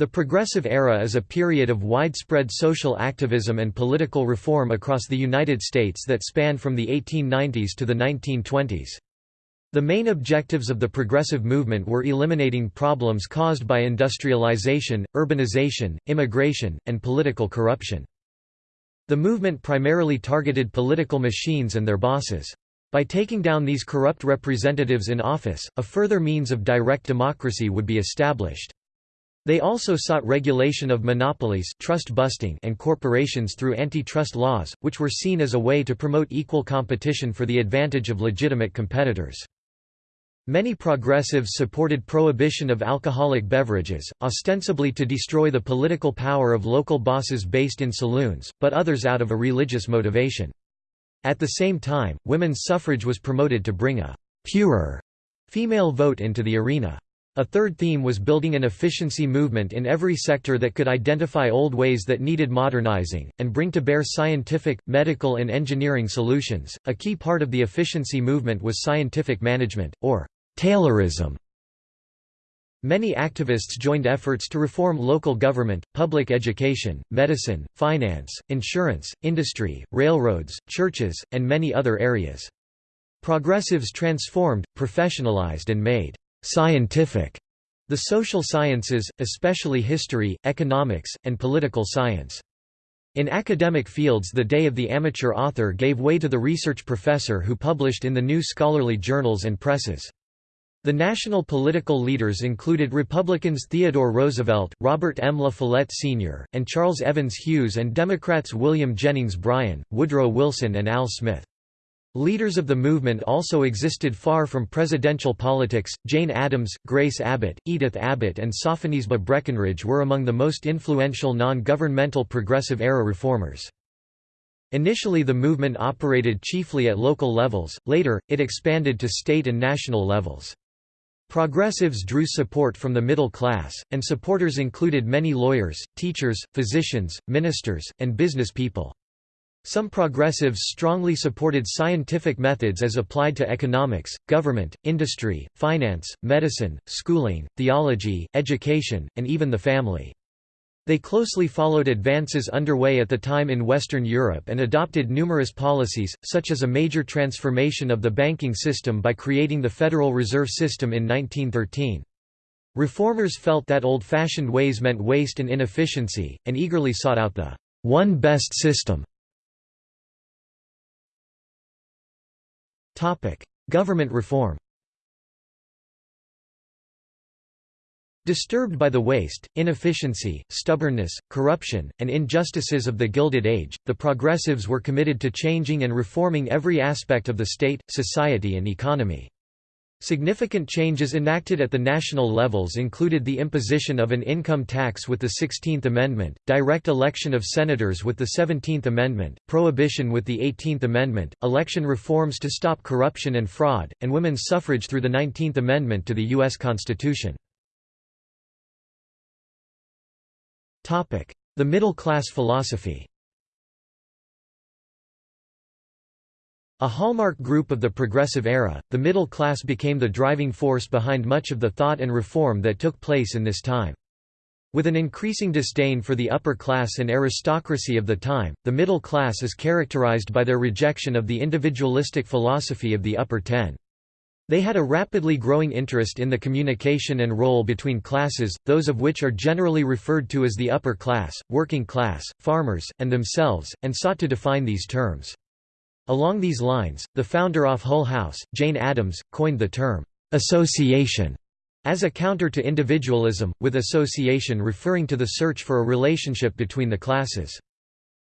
The Progressive Era is a period of widespread social activism and political reform across the United States that spanned from the 1890s to the 1920s. The main objectives of the progressive movement were eliminating problems caused by industrialization, urbanization, immigration, and political corruption. The movement primarily targeted political machines and their bosses. By taking down these corrupt representatives in office, a further means of direct democracy would be established. They also sought regulation of monopolies trust busting and corporations through antitrust laws, which were seen as a way to promote equal competition for the advantage of legitimate competitors. Many progressives supported prohibition of alcoholic beverages, ostensibly to destroy the political power of local bosses based in saloons, but others out of a religious motivation. At the same time, women's suffrage was promoted to bring a «purer» female vote into the arena. A third theme was building an efficiency movement in every sector that could identify old ways that needed modernizing, and bring to bear scientific, medical, and engineering solutions. A key part of the efficiency movement was scientific management, or Taylorism. Many activists joined efforts to reform local government, public education, medicine, finance, insurance, industry, railroads, churches, and many other areas. Progressives transformed, professionalized and made scientific the social sciences, especially history, economics, and political science. In academic fields the day of the amateur author gave way to the research professor who published in the new scholarly journals and presses. The national political leaders included Republicans Theodore Roosevelt, Robert M. La Follette Sr., and Charles Evans Hughes and Democrats William Jennings Bryan, Woodrow Wilson and Al Smith. Leaders of the movement also existed far from presidential politics. Jane Addams, Grace Abbott, Edith Abbott, and Sophonisba Breckinridge were among the most influential non governmental progressive era reformers. Initially, the movement operated chiefly at local levels, later, it expanded to state and national levels. Progressives drew support from the middle class, and supporters included many lawyers, teachers, physicians, ministers, and business people. Some progressives strongly supported scientific methods as applied to economics, government, industry, finance, medicine, schooling, theology, education, and even the family. They closely followed advances underway at the time in Western Europe and adopted numerous policies, such as a major transformation of the banking system by creating the Federal Reserve System in 1913. Reformers felt that old-fashioned ways meant waste and inefficiency, and eagerly sought out the one best system Government reform Disturbed by the waste, inefficiency, stubbornness, corruption, and injustices of the Gilded Age, the Progressives were committed to changing and reforming every aspect of the state, society and economy. Significant changes enacted at the national levels included the imposition of an income tax with the 16th Amendment, direct election of senators with the 17th Amendment, prohibition with the 18th Amendment, election reforms to stop corruption and fraud, and women's suffrage through the 19th Amendment to the U.S. Constitution. The middle-class philosophy A hallmark group of the Progressive Era, the middle class became the driving force behind much of the thought and reform that took place in this time. With an increasing disdain for the upper class and aristocracy of the time, the middle class is characterized by their rejection of the individualistic philosophy of the upper ten. They had a rapidly growing interest in the communication and role between classes, those of which are generally referred to as the upper class, working class, farmers, and themselves, and sought to define these terms. Along these lines, the founder of Hull House, Jane Addams, coined the term, "'association' as a counter to individualism, with association referring to the search for a relationship between the classes.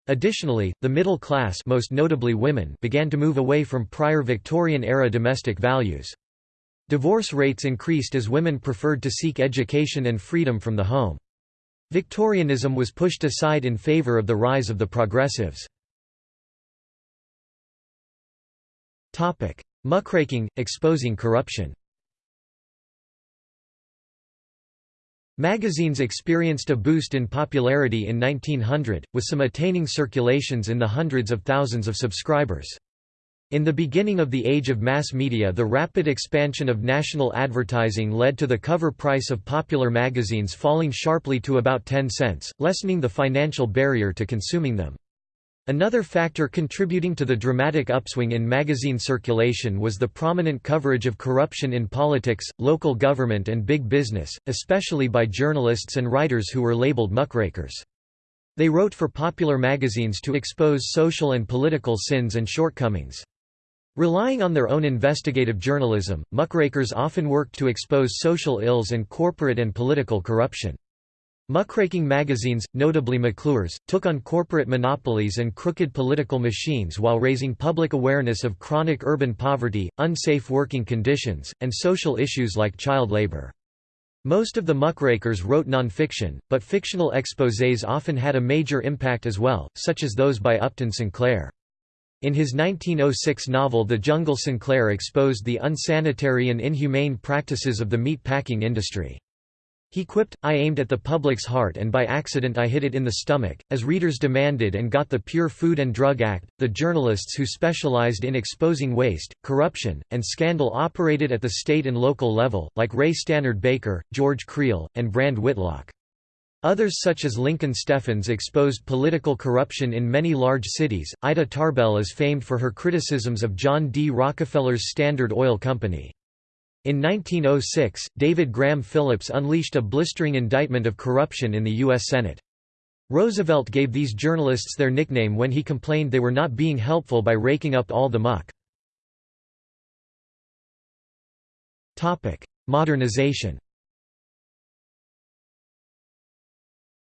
Additionally, the middle class most notably women began to move away from prior Victorian-era domestic values. Divorce rates increased as women preferred to seek education and freedom from the home. Victorianism was pushed aside in favor of the rise of the progressives. Muckraking, exposing corruption Magazines experienced a boost in popularity in 1900, with some attaining circulations in the hundreds of thousands of subscribers. In the beginning of the age of mass media the rapid expansion of national advertising led to the cover price of popular magazines falling sharply to about 10 cents, lessening the financial barrier to consuming them. Another factor contributing to the dramatic upswing in magazine circulation was the prominent coverage of corruption in politics, local government and big business, especially by journalists and writers who were labeled muckrakers. They wrote for popular magazines to expose social and political sins and shortcomings. Relying on their own investigative journalism, muckrakers often worked to expose social ills and corporate and political corruption. Muckraking magazines, notably McClure's, took on corporate monopolies and crooked political machines while raising public awareness of chronic urban poverty, unsafe working conditions, and social issues like child labor. Most of the muckrakers wrote nonfiction, but fictional exposés often had a major impact as well, such as those by Upton Sinclair. In his 1906 novel The Jungle Sinclair exposed the unsanitary and inhumane practices of the meat packing industry. He quipped, I aimed at the public's heart and by accident I hit it in the stomach, as readers demanded and got the Pure Food and Drug Act. The journalists who specialized in exposing waste, corruption, and scandal operated at the state and local level, like Ray Stannard Baker, George Creel, and Brand Whitlock. Others such as Lincoln Steffens exposed political corruption in many large cities. Ida Tarbell is famed for her criticisms of John D. Rockefeller's Standard Oil Company. In 1906, David Graham Phillips unleashed a blistering indictment of corruption in the U.S. Senate. Roosevelt gave these journalists their nickname when he complained they were not being helpful by raking up all the muck. Modernization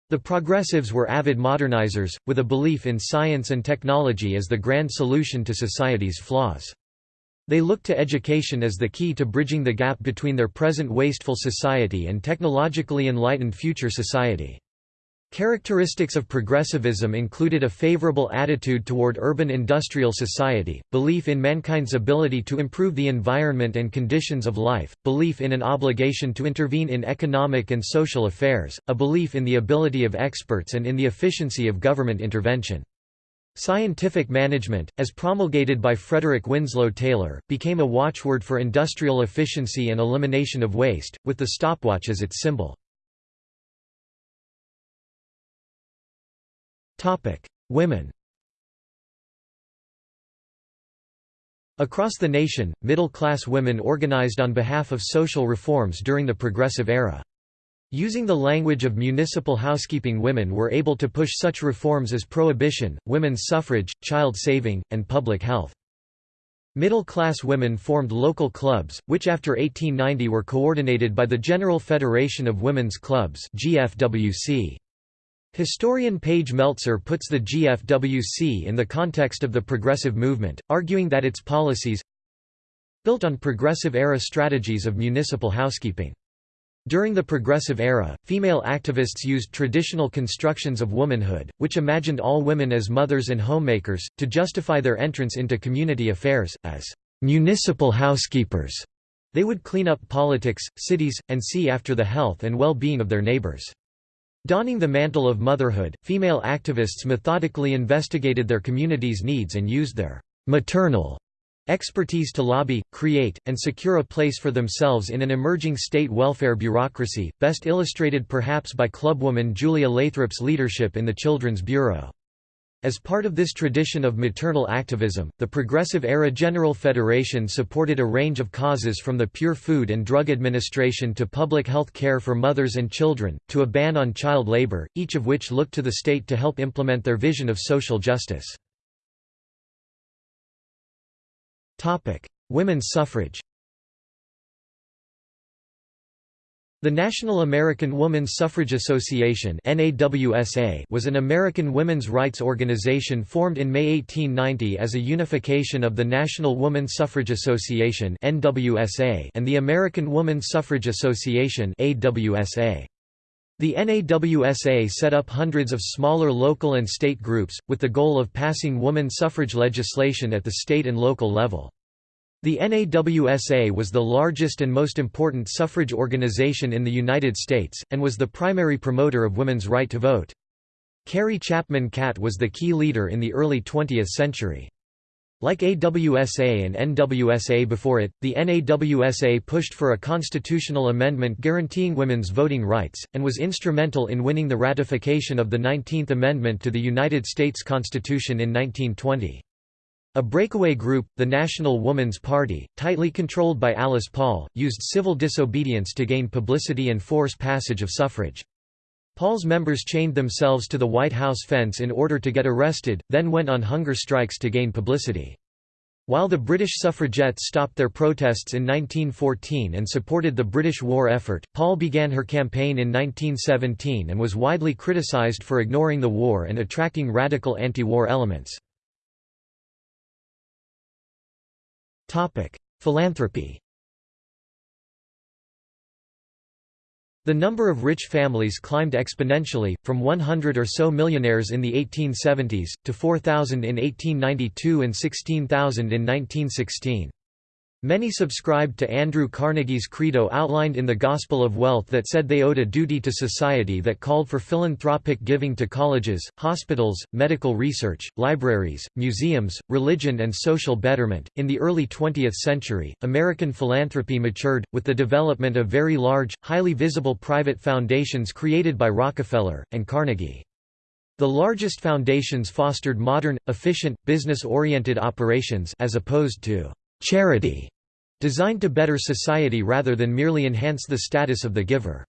The progressives were avid modernizers, with a belief in science and technology as the grand solution to society's flaws. They look to education as the key to bridging the gap between their present wasteful society and technologically enlightened future society. Characteristics of progressivism included a favorable attitude toward urban industrial society, belief in mankind's ability to improve the environment and conditions of life, belief in an obligation to intervene in economic and social affairs, a belief in the ability of experts and in the efficiency of government intervention. Scientific management, as promulgated by Frederick Winslow Taylor, became a watchword for industrial efficiency and elimination of waste, with the stopwatch as its symbol. Women Across the nation, middle-class women organized on behalf of social reforms during the Progressive Era. Using the language of municipal housekeeping women were able to push such reforms as prohibition, women's suffrage, child saving, and public health. Middle-class women formed local clubs, which after 1890 were coordinated by the General Federation of Women's Clubs GFWC. Historian Paige Meltzer puts the GFWC in the context of the progressive movement, arguing that its policies built on progressive-era strategies of municipal housekeeping. During the Progressive Era, female activists used traditional constructions of womanhood, which imagined all women as mothers and homemakers, to justify their entrance into community affairs, as municipal housekeepers. They would clean up politics, cities, and see after the health and well-being of their neighbors. Donning the mantle of motherhood, female activists methodically investigated their community's needs and used their maternal expertise to lobby, create, and secure a place for themselves in an emerging state welfare bureaucracy, best illustrated perhaps by clubwoman Julia Lathrop's leadership in the Children's Bureau. As part of this tradition of maternal activism, the Progressive-era General Federation supported a range of causes from the Pure Food and Drug Administration to public health care for mothers and children, to a ban on child labor, each of which looked to the state to help implement their vision of social justice. Women's suffrage The National American Woman's Suffrage Association was an American women's rights organization formed in May 1890 as a unification of the National Woman Suffrage Association and the American Woman Suffrage Association The NAWSA set up hundreds of smaller local and state groups, with the goal of passing woman suffrage legislation at the state and local level. The NAWSA was the largest and most important suffrage organization in the United States, and was the primary promoter of women's right to vote. Carrie Chapman Catt was the key leader in the early 20th century. Like AWSA and NWSA before it, the NAWSA pushed for a constitutional amendment guaranteeing women's voting rights, and was instrumental in winning the ratification of the 19th Amendment to the United States Constitution in 1920. A breakaway group, the National Woman's Party, tightly controlled by Alice Paul, used civil disobedience to gain publicity and force passage of suffrage. Paul's members chained themselves to the White House fence in order to get arrested, then went on hunger strikes to gain publicity. While the British suffragettes stopped their protests in 1914 and supported the British war effort, Paul began her campaign in 1917 and was widely criticised for ignoring the war and attracting radical anti-war elements. Philanthropy The number of rich families climbed exponentially, from 100 or so millionaires in the 1870s, to 4,000 in 1892 and 16,000 in 1916. Many subscribed to Andrew Carnegie's credo outlined in the Gospel of Wealth that said they owed a duty to society that called for philanthropic giving to colleges, hospitals, medical research, libraries, museums, religion, and social betterment. In the early 20th century, American philanthropy matured, with the development of very large, highly visible private foundations created by Rockefeller, and Carnegie. The largest foundations fostered modern, efficient, business-oriented operations as opposed to charity, designed to better society rather than merely enhance the status of the giver.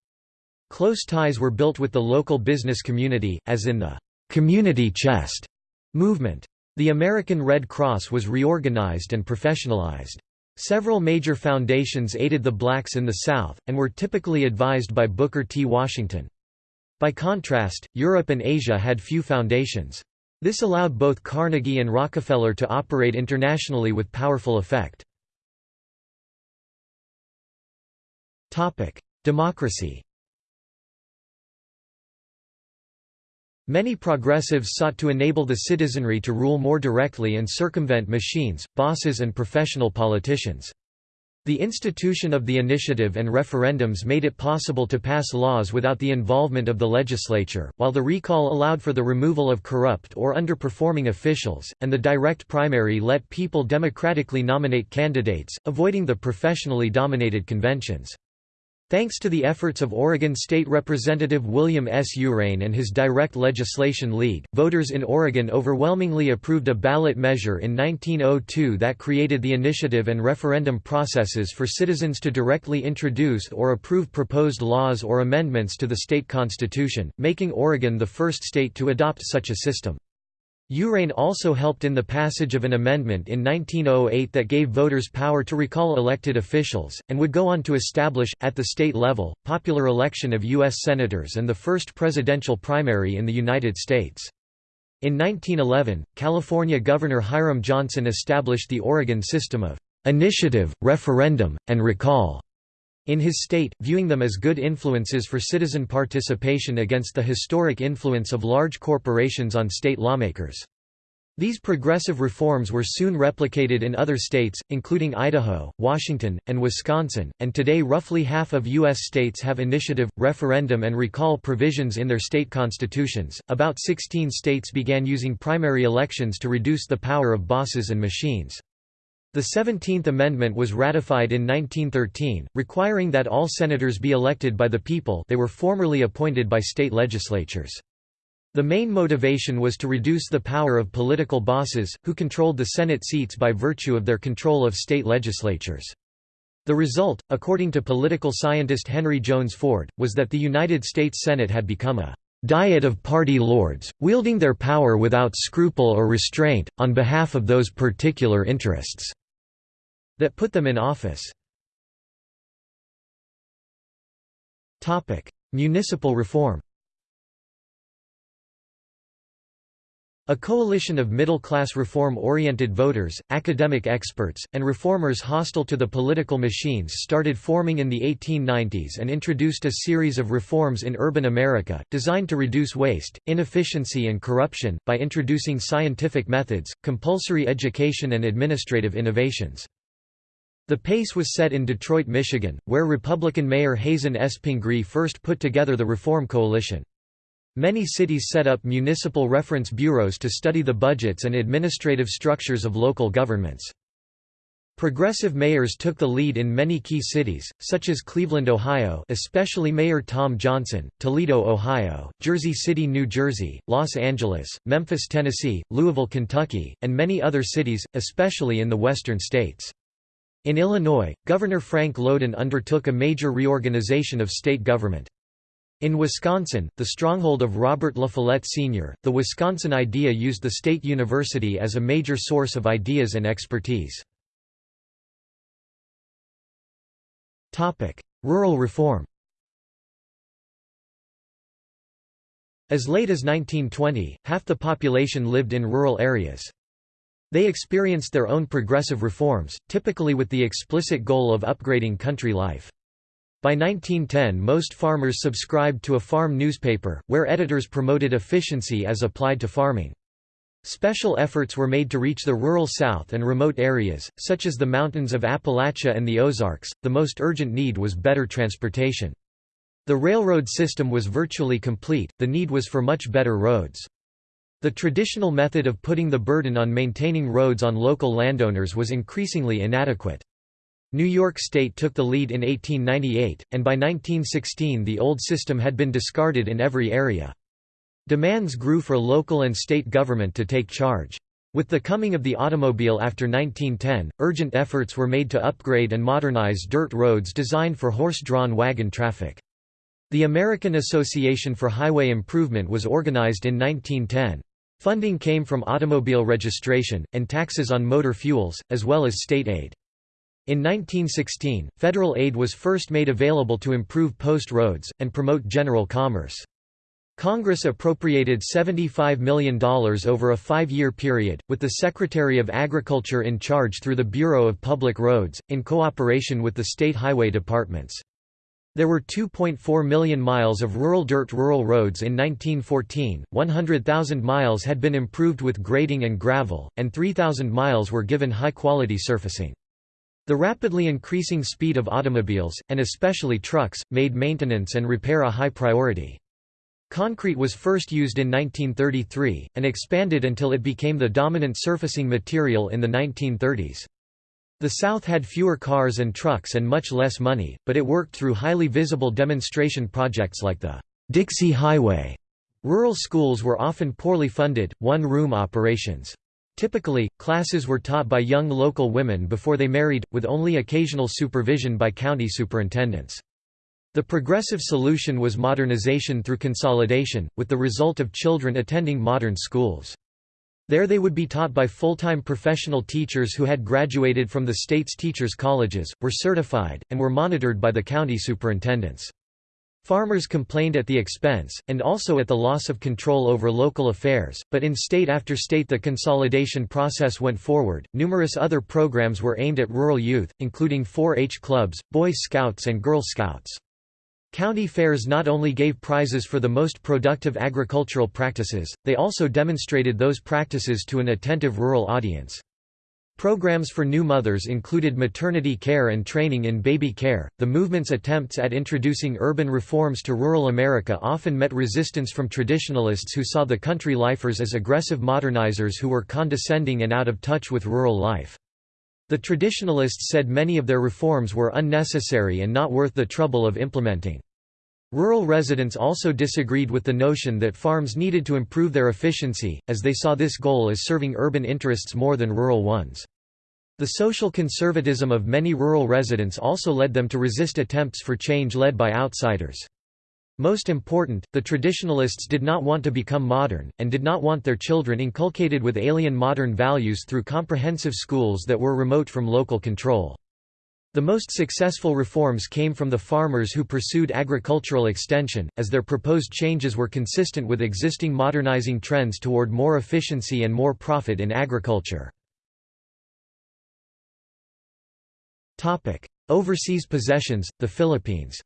Close ties were built with the local business community, as in the community chest movement. The American Red Cross was reorganized and professionalized. Several major foundations aided the blacks in the South, and were typically advised by Booker T. Washington. By contrast, Europe and Asia had few foundations. This allowed both Carnegie and Rockefeller to operate internationally with powerful effect. Democracy Many progressives sought to enable the citizenry to rule more directly and circumvent machines, bosses and professional politicians. The institution of the initiative and referendums made it possible to pass laws without the involvement of the legislature, while the recall allowed for the removal of corrupt or underperforming officials, and the direct primary let people democratically nominate candidates, avoiding the professionally dominated conventions. Thanks to the efforts of Oregon State Representative William S. U'Ren and his Direct Legislation League, voters in Oregon overwhelmingly approved a ballot measure in 1902 that created the initiative and referendum processes for citizens to directly introduce or approve proposed laws or amendments to the state constitution, making Oregon the first state to adopt such a system. U'Ren also helped in the passage of an amendment in 1908 that gave voters power to recall elected officials, and would go on to establish, at the state level, popular election of U.S. Senators and the first presidential primary in the United States. In 1911, California Governor Hiram Johnson established the Oregon system of initiative, referendum, and recall in his state, viewing them as good influences for citizen participation against the historic influence of large corporations on state lawmakers. These progressive reforms were soon replicated in other states, including Idaho, Washington, and Wisconsin, and today roughly half of U.S. states have initiative, referendum, and recall provisions in their state constitutions. About 16 states began using primary elections to reduce the power of bosses and machines. The Seventeenth Amendment was ratified in 1913, requiring that all senators be elected by the people they were formerly appointed by state legislatures. The main motivation was to reduce the power of political bosses, who controlled the Senate seats by virtue of their control of state legislatures. The result, according to political scientist Henry Jones Ford, was that the United States Senate had become a diet of party lords, wielding their power without scruple or restraint, on behalf of those particular interests that put them in office. Municipal reform A coalition of middle-class reform-oriented voters, academic experts, and reformers hostile to the political machines started forming in the 1890s and introduced a series of reforms in urban America, designed to reduce waste, inefficiency and corruption, by introducing scientific methods, compulsory education and administrative innovations. The pace was set in Detroit, Michigan, where Republican Mayor Hazen S. Pingree first put together the Reform Coalition. Many cities set up municipal reference bureaus to study the budgets and administrative structures of local governments. Progressive mayors took the lead in many key cities, such as Cleveland, Ohio especially Mayor Tom Johnson, Toledo, Ohio, Jersey City, New Jersey, Los Angeles, Memphis, Tennessee, Louisville, Kentucky, and many other cities, especially in the western states. In Illinois, Governor Frank Lowden undertook a major reorganization of state government. In Wisconsin, the stronghold of Robert La Follette Sr., the Wisconsin Idea used the state university as a major source of ideas and expertise. Rural reform As late as 1920, half the population lived in rural areas. They experienced their own progressive reforms, typically with the explicit goal of upgrading country life. By 1910 most farmers subscribed to a farm newspaper, where editors promoted efficiency as applied to farming. Special efforts were made to reach the rural South and remote areas, such as the mountains of Appalachia and the Ozarks. The most urgent need was better transportation. The railroad system was virtually complete, the need was for much better roads. The traditional method of putting the burden on maintaining roads on local landowners was increasingly inadequate. New York State took the lead in 1898, and by 1916 the old system had been discarded in every area. Demands grew for local and state government to take charge. With the coming of the automobile after 1910, urgent efforts were made to upgrade and modernize dirt roads designed for horse-drawn wagon traffic. The American Association for Highway Improvement was organized in 1910. Funding came from automobile registration, and taxes on motor fuels, as well as state aid. In 1916, federal aid was first made available to improve post roads, and promote general commerce. Congress appropriated $75 million over a five-year period, with the Secretary of Agriculture in charge through the Bureau of Public Roads, in cooperation with the state highway departments. There were 2.4 million miles of rural dirt rural roads in 1914, 100,000 miles had been improved with grading and gravel, and 3,000 miles were given high-quality surfacing. The rapidly increasing speed of automobiles, and especially trucks, made maintenance and repair a high priority. Concrete was first used in 1933, and expanded until it became the dominant surfacing material in the 1930s. The South had fewer cars and trucks and much less money, but it worked through highly visible demonstration projects like the Dixie Highway. Rural schools were often poorly funded, one-room operations. Typically, classes were taught by young local women before they married, with only occasional supervision by county superintendents. The progressive solution was modernization through consolidation, with the result of children attending modern schools. There they would be taught by full-time professional teachers who had graduated from the state's teachers' colleges, were certified, and were monitored by the county superintendents. Farmers complained at the expense, and also at the loss of control over local affairs, but in state after state the consolidation process went forward. Numerous other programs were aimed at rural youth, including 4 H clubs, Boy Scouts, and Girl Scouts. County fairs not only gave prizes for the most productive agricultural practices, they also demonstrated those practices to an attentive rural audience. Programs for new mothers included maternity care and training in baby care. The movement's attempts at introducing urban reforms to rural America often met resistance from traditionalists who saw the country lifers as aggressive modernizers who were condescending and out of touch with rural life. The traditionalists said many of their reforms were unnecessary and not worth the trouble of implementing. Rural residents also disagreed with the notion that farms needed to improve their efficiency, as they saw this goal as serving urban interests more than rural ones. The social conservatism of many rural residents also led them to resist attempts for change led by outsiders. Most important, the traditionalists did not want to become modern, and did not want their children inculcated with alien modern values through comprehensive schools that were remote from local control. The most successful reforms came from the farmers who pursued agricultural extension, as their proposed changes were consistent with existing modernizing trends toward more efficiency and more profit in agriculture. Overseas possessions, the Philippines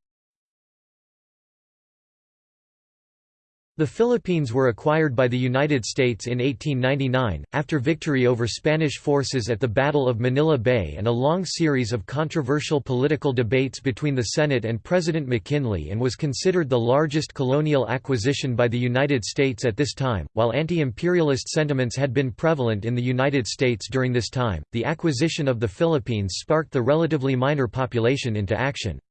The Philippines were acquired by the United States in 1899, after victory over Spanish forces at the Battle of Manila Bay and a long series of controversial political debates between the Senate and President McKinley and was considered the largest colonial acquisition by the United States at this time. While anti-imperialist sentiments had been prevalent in the United States during this time, the acquisition of the Philippines sparked the relatively minor population into action.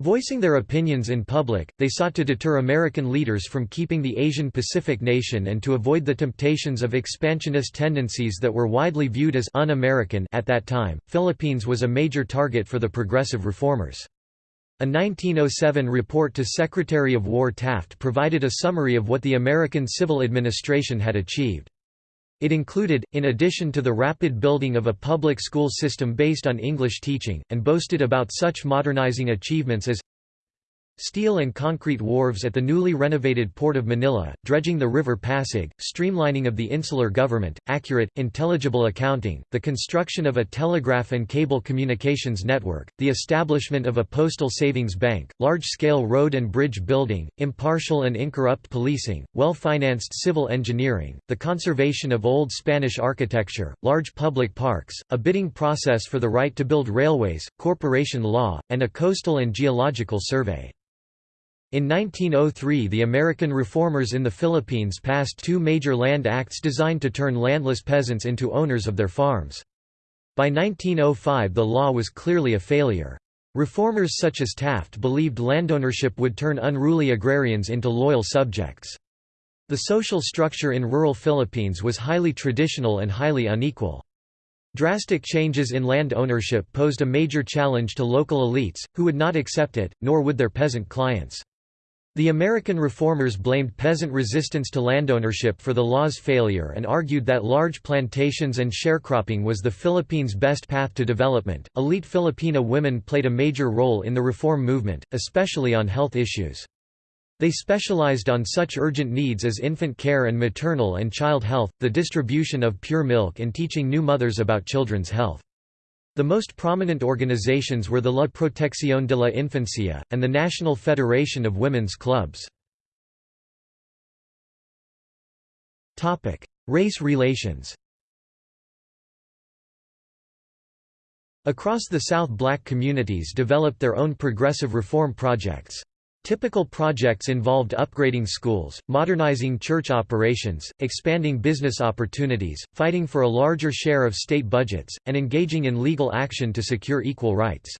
Voicing their opinions in public, they sought to deter American leaders from keeping the Asian Pacific nation and to avoid the temptations of expansionist tendencies that were widely viewed as un-American at that time. Philippines was a major target for the progressive reformers. A 1907 report to Secretary of War Taft provided a summary of what the American civil administration had achieved. It included, in addition to the rapid building of a public school system based on English teaching, and boasted about such modernizing achievements as Steel and concrete wharves at the newly renovated Port of Manila, dredging the River Pasig, streamlining of the insular government, accurate, intelligible accounting, the construction of a telegraph and cable communications network, the establishment of a postal savings bank, large-scale road and bridge building, impartial and incorrupt policing, well-financed civil engineering, the conservation of old Spanish architecture, large public parks, a bidding process for the right to build railways, corporation law, and a coastal and geological survey. In 1903 the American reformers in the Philippines passed two major land acts designed to turn landless peasants into owners of their farms. By 1905 the law was clearly a failure. Reformers such as Taft believed landownership would turn unruly agrarians into loyal subjects. The social structure in rural Philippines was highly traditional and highly unequal. Drastic changes in land ownership posed a major challenge to local elites, who would not accept it, nor would their peasant clients. The American reformers blamed peasant resistance to landownership for the law's failure and argued that large plantations and sharecropping was the Philippines' best path to development. Elite Filipina women played a major role in the reform movement, especially on health issues. They specialized on such urgent needs as infant care and maternal and child health, the distribution of pure milk and teaching new mothers about children's health. The most prominent organizations were the La Protección de la Infancia, and the National Federation of Women's Clubs. Race relations Across the South black communities developed their own progressive reform projects. Typical projects involved upgrading schools, modernizing church operations, expanding business opportunities, fighting for a larger share of state budgets, and engaging in legal action to secure equal rights.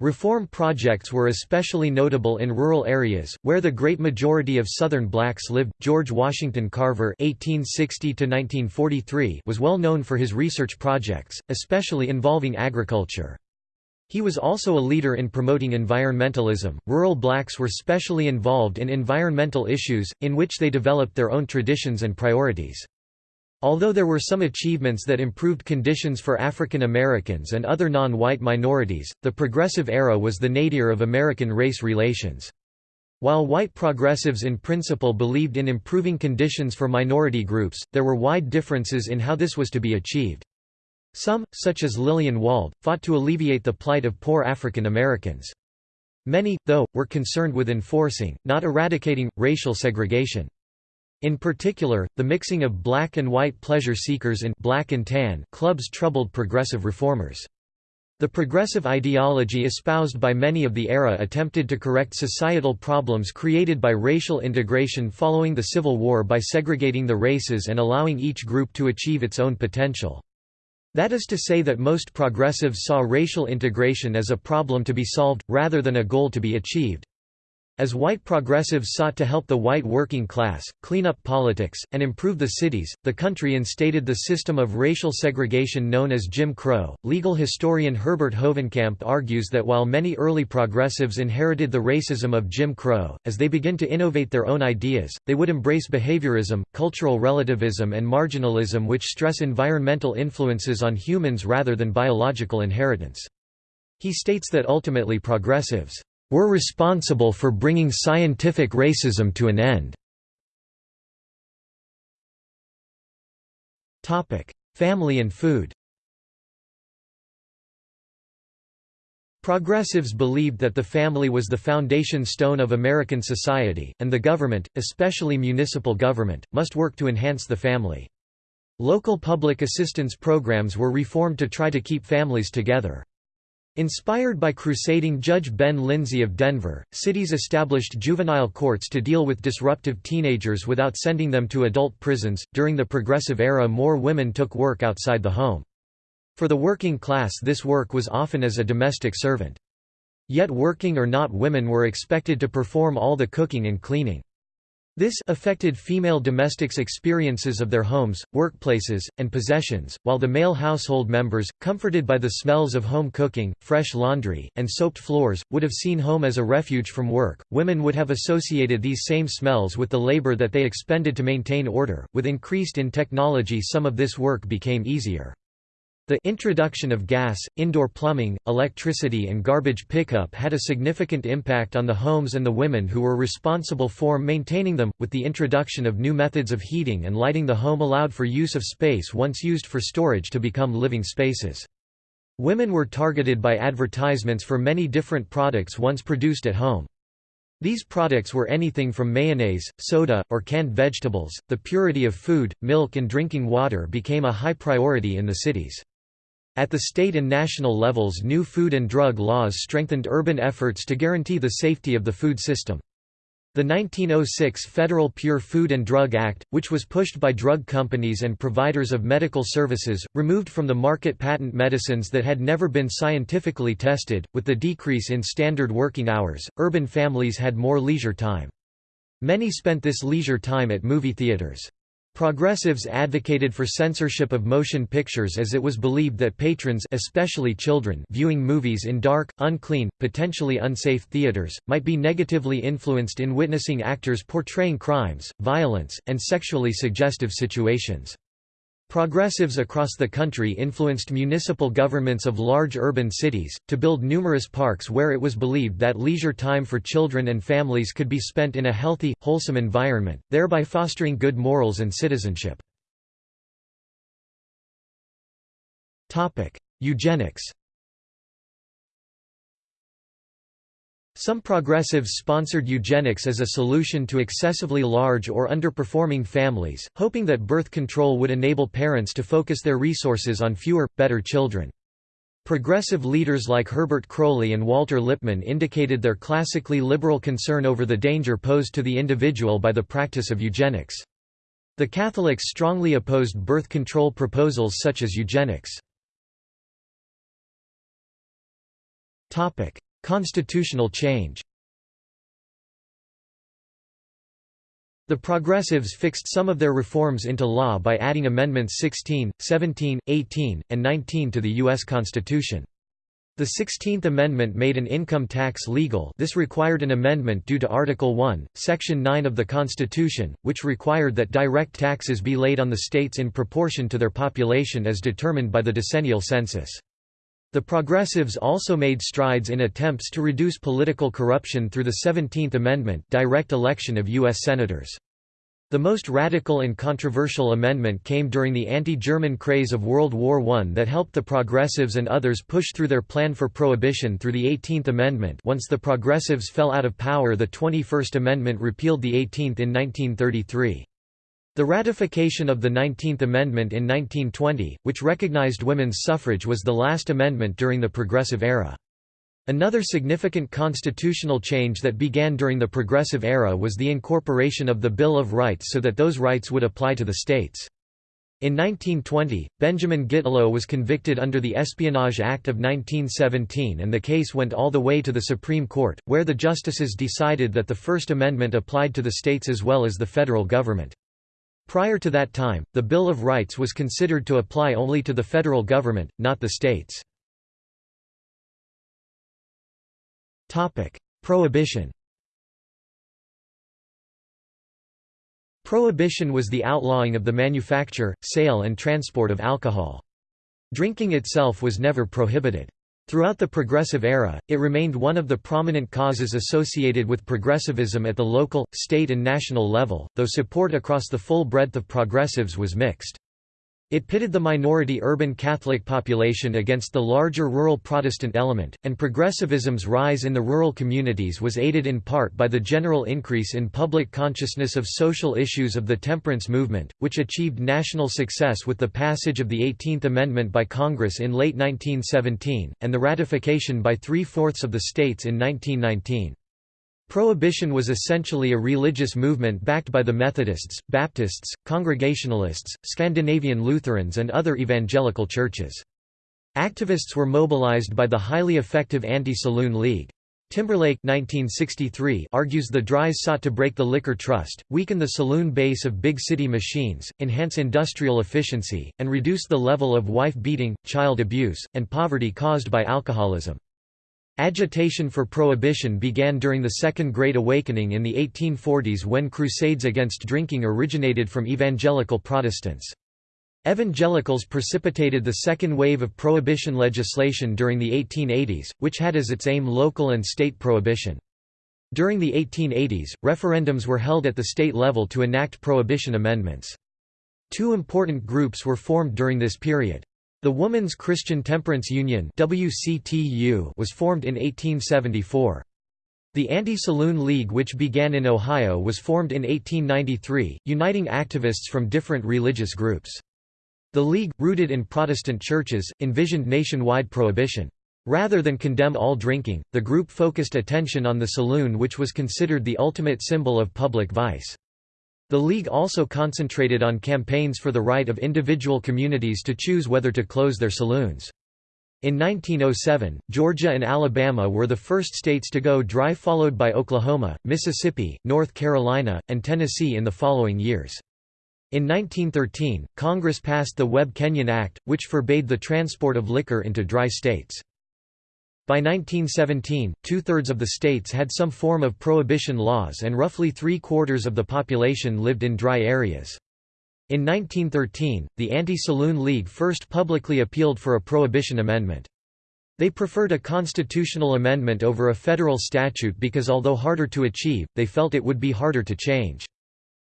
Reform projects were especially notable in rural areas, where the great majority of Southern blacks lived. George Washington Carver (1860–1943) was well known for his research projects, especially involving agriculture. He was also a leader in promoting environmentalism. Rural blacks were specially involved in environmental issues, in which they developed their own traditions and priorities. Although there were some achievements that improved conditions for African Americans and other non-white minorities, the progressive era was the nadir of American race relations. While white progressives in principle believed in improving conditions for minority groups, there were wide differences in how this was to be achieved. Some, such as Lillian Wald, fought to alleviate the plight of poor African Americans. Many, though, were concerned with enforcing, not eradicating, racial segregation. In particular, the mixing of black and white pleasure seekers in black and tan clubs troubled progressive reformers. The progressive ideology espoused by many of the era attempted to correct societal problems created by racial integration following the Civil War by segregating the races and allowing each group to achieve its own potential. That is to say that most progressives saw racial integration as a problem to be solved, rather than a goal to be achieved. As white progressives sought to help the white working class, clean up politics, and improve the cities, the country instated the system of racial segregation known as Jim Crow. Legal historian Herbert Hovenkamp argues that while many early progressives inherited the racism of Jim Crow, as they begin to innovate their own ideas, they would embrace behaviorism, cultural relativism, and marginalism which stress environmental influences on humans rather than biological inheritance. He states that ultimately progressives were responsible for bringing scientific racism to an end. Family and food Progressives believed that the family was the foundation stone of American society, and the government, especially municipal government, must work to enhance the family. Local public assistance programs were reformed to try to keep families together. Inspired by crusading Judge Ben Lindsey of Denver, cities established juvenile courts to deal with disruptive teenagers without sending them to adult prisons. During the Progressive Era, more women took work outside the home. For the working class this work was often as a domestic servant. Yet working or not women were expected to perform all the cooking and cleaning. This affected female domestics' experiences of their homes, workplaces, and possessions, while the male household members, comforted by the smells of home cooking, fresh laundry, and soaped floors, would have seen home as a refuge from work. Women would have associated these same smells with the labor that they expended to maintain order. With increased in technology, some of this work became easier. The introduction of gas, indoor plumbing, electricity and garbage pickup had a significant impact on the homes and the women who were responsible for maintaining them, with the introduction of new methods of heating and lighting the home allowed for use of space once used for storage to become living spaces. Women were targeted by advertisements for many different products once produced at home. These products were anything from mayonnaise, soda, or canned vegetables. The purity of food, milk, and drinking water became a high priority in the cities. At the state and national levels new food and drug laws strengthened urban efforts to guarantee the safety of the food system. The 1906 Federal Pure Food and Drug Act, which was pushed by drug companies and providers of medical services, removed from the market patent medicines that had never been scientifically tested. With the decrease in standard working hours, urban families had more leisure time. Many spent this leisure time at movie theaters. Progressives advocated for censorship of motion pictures as it was believed that patrons especially children viewing movies in dark, unclean, potentially unsafe theaters, might be negatively influenced in witnessing actors portraying crimes, violence, and sexually suggestive situations. Progressives across the country influenced municipal governments of large urban cities, to build numerous parks where it was believed that leisure time for children and families could be spent in a healthy, wholesome environment, thereby fostering good morals and citizenship. Eugenics Some progressives sponsored eugenics as a solution to excessively large or underperforming families, hoping that birth control would enable parents to focus their resources on fewer, better children. Progressive leaders like Herbert Croly and Walter Lippmann indicated their classically liberal concern over the danger posed to the individual by the practice of eugenics. The Catholics strongly opposed birth control proposals such as eugenics. Constitutional change The Progressives fixed some of their reforms into law by adding Amendments 16, 17, 18, and 19 to the U.S. Constitution. The Sixteenth Amendment made an income tax legal this required an amendment due to Article 1, Section 9 of the Constitution, which required that direct taxes be laid on the states in proportion to their population as determined by the decennial census. The Progressives also made strides in attempts to reduce political corruption through the Seventeenth Amendment direct election of U.S. Senators. The most radical and controversial amendment came during the anti-German craze of World War I that helped the Progressives and others push through their plan for prohibition through the 18th Amendment once the Progressives fell out of power the 21st Amendment repealed the 18th in 1933. The ratification of the 19th Amendment in 1920, which recognized women's suffrage was the last amendment during the Progressive Era. Another significant constitutional change that began during the Progressive Era was the incorporation of the Bill of Rights so that those rights would apply to the states. In 1920, Benjamin Gitlow was convicted under the Espionage Act of 1917 and the case went all the way to the Supreme Court, where the justices decided that the First Amendment applied to the states as well as the federal government. Prior to that time, the Bill of Rights was considered to apply only to the federal government, not the states. Prohibition Prohibition was the outlawing of the manufacture, sale and transport of alcohol. Drinking itself was never prohibited. Throughout the Progressive era, it remained one of the prominent causes associated with progressivism at the local, state and national level, though support across the full breadth of progressives was mixed. It pitted the minority urban Catholic population against the larger rural Protestant element, and progressivism's rise in the rural communities was aided in part by the general increase in public consciousness of social issues of the temperance movement, which achieved national success with the passage of the 18th Amendment by Congress in late 1917, and the ratification by three-fourths of the states in 1919. Prohibition was essentially a religious movement backed by the Methodists, Baptists, Congregationalists, Scandinavian Lutherans and other evangelical churches. Activists were mobilized by the highly effective Anti-Saloon League. Timberlake 1963 argues the Drys sought to break the liquor trust, weaken the saloon base of big city machines, enhance industrial efficiency, and reduce the level of wife-beating, child abuse, and poverty caused by alcoholism. Agitation for prohibition began during the Second Great Awakening in the 1840s when crusades against drinking originated from evangelical Protestants. Evangelicals precipitated the second wave of prohibition legislation during the 1880s, which had as its aim local and state prohibition. During the 1880s, referendums were held at the state level to enact prohibition amendments. Two important groups were formed during this period. The Woman's Christian Temperance Union was formed in 1874. The Anti-Saloon League which began in Ohio was formed in 1893, uniting activists from different religious groups. The League, rooted in Protestant churches, envisioned nationwide prohibition. Rather than condemn all drinking, the group focused attention on the saloon which was considered the ultimate symbol of public vice. The League also concentrated on campaigns for the right of individual communities to choose whether to close their saloons. In 1907, Georgia and Alabama were the first states to go dry followed by Oklahoma, Mississippi, North Carolina, and Tennessee in the following years. In 1913, Congress passed the Webb-Kenyon Act, which forbade the transport of liquor into dry states. By 1917, two-thirds of the states had some form of prohibition laws and roughly three-quarters of the population lived in dry areas. In 1913, the Anti-Saloon League first publicly appealed for a prohibition amendment. They preferred a constitutional amendment over a federal statute because although harder to achieve, they felt it would be harder to change.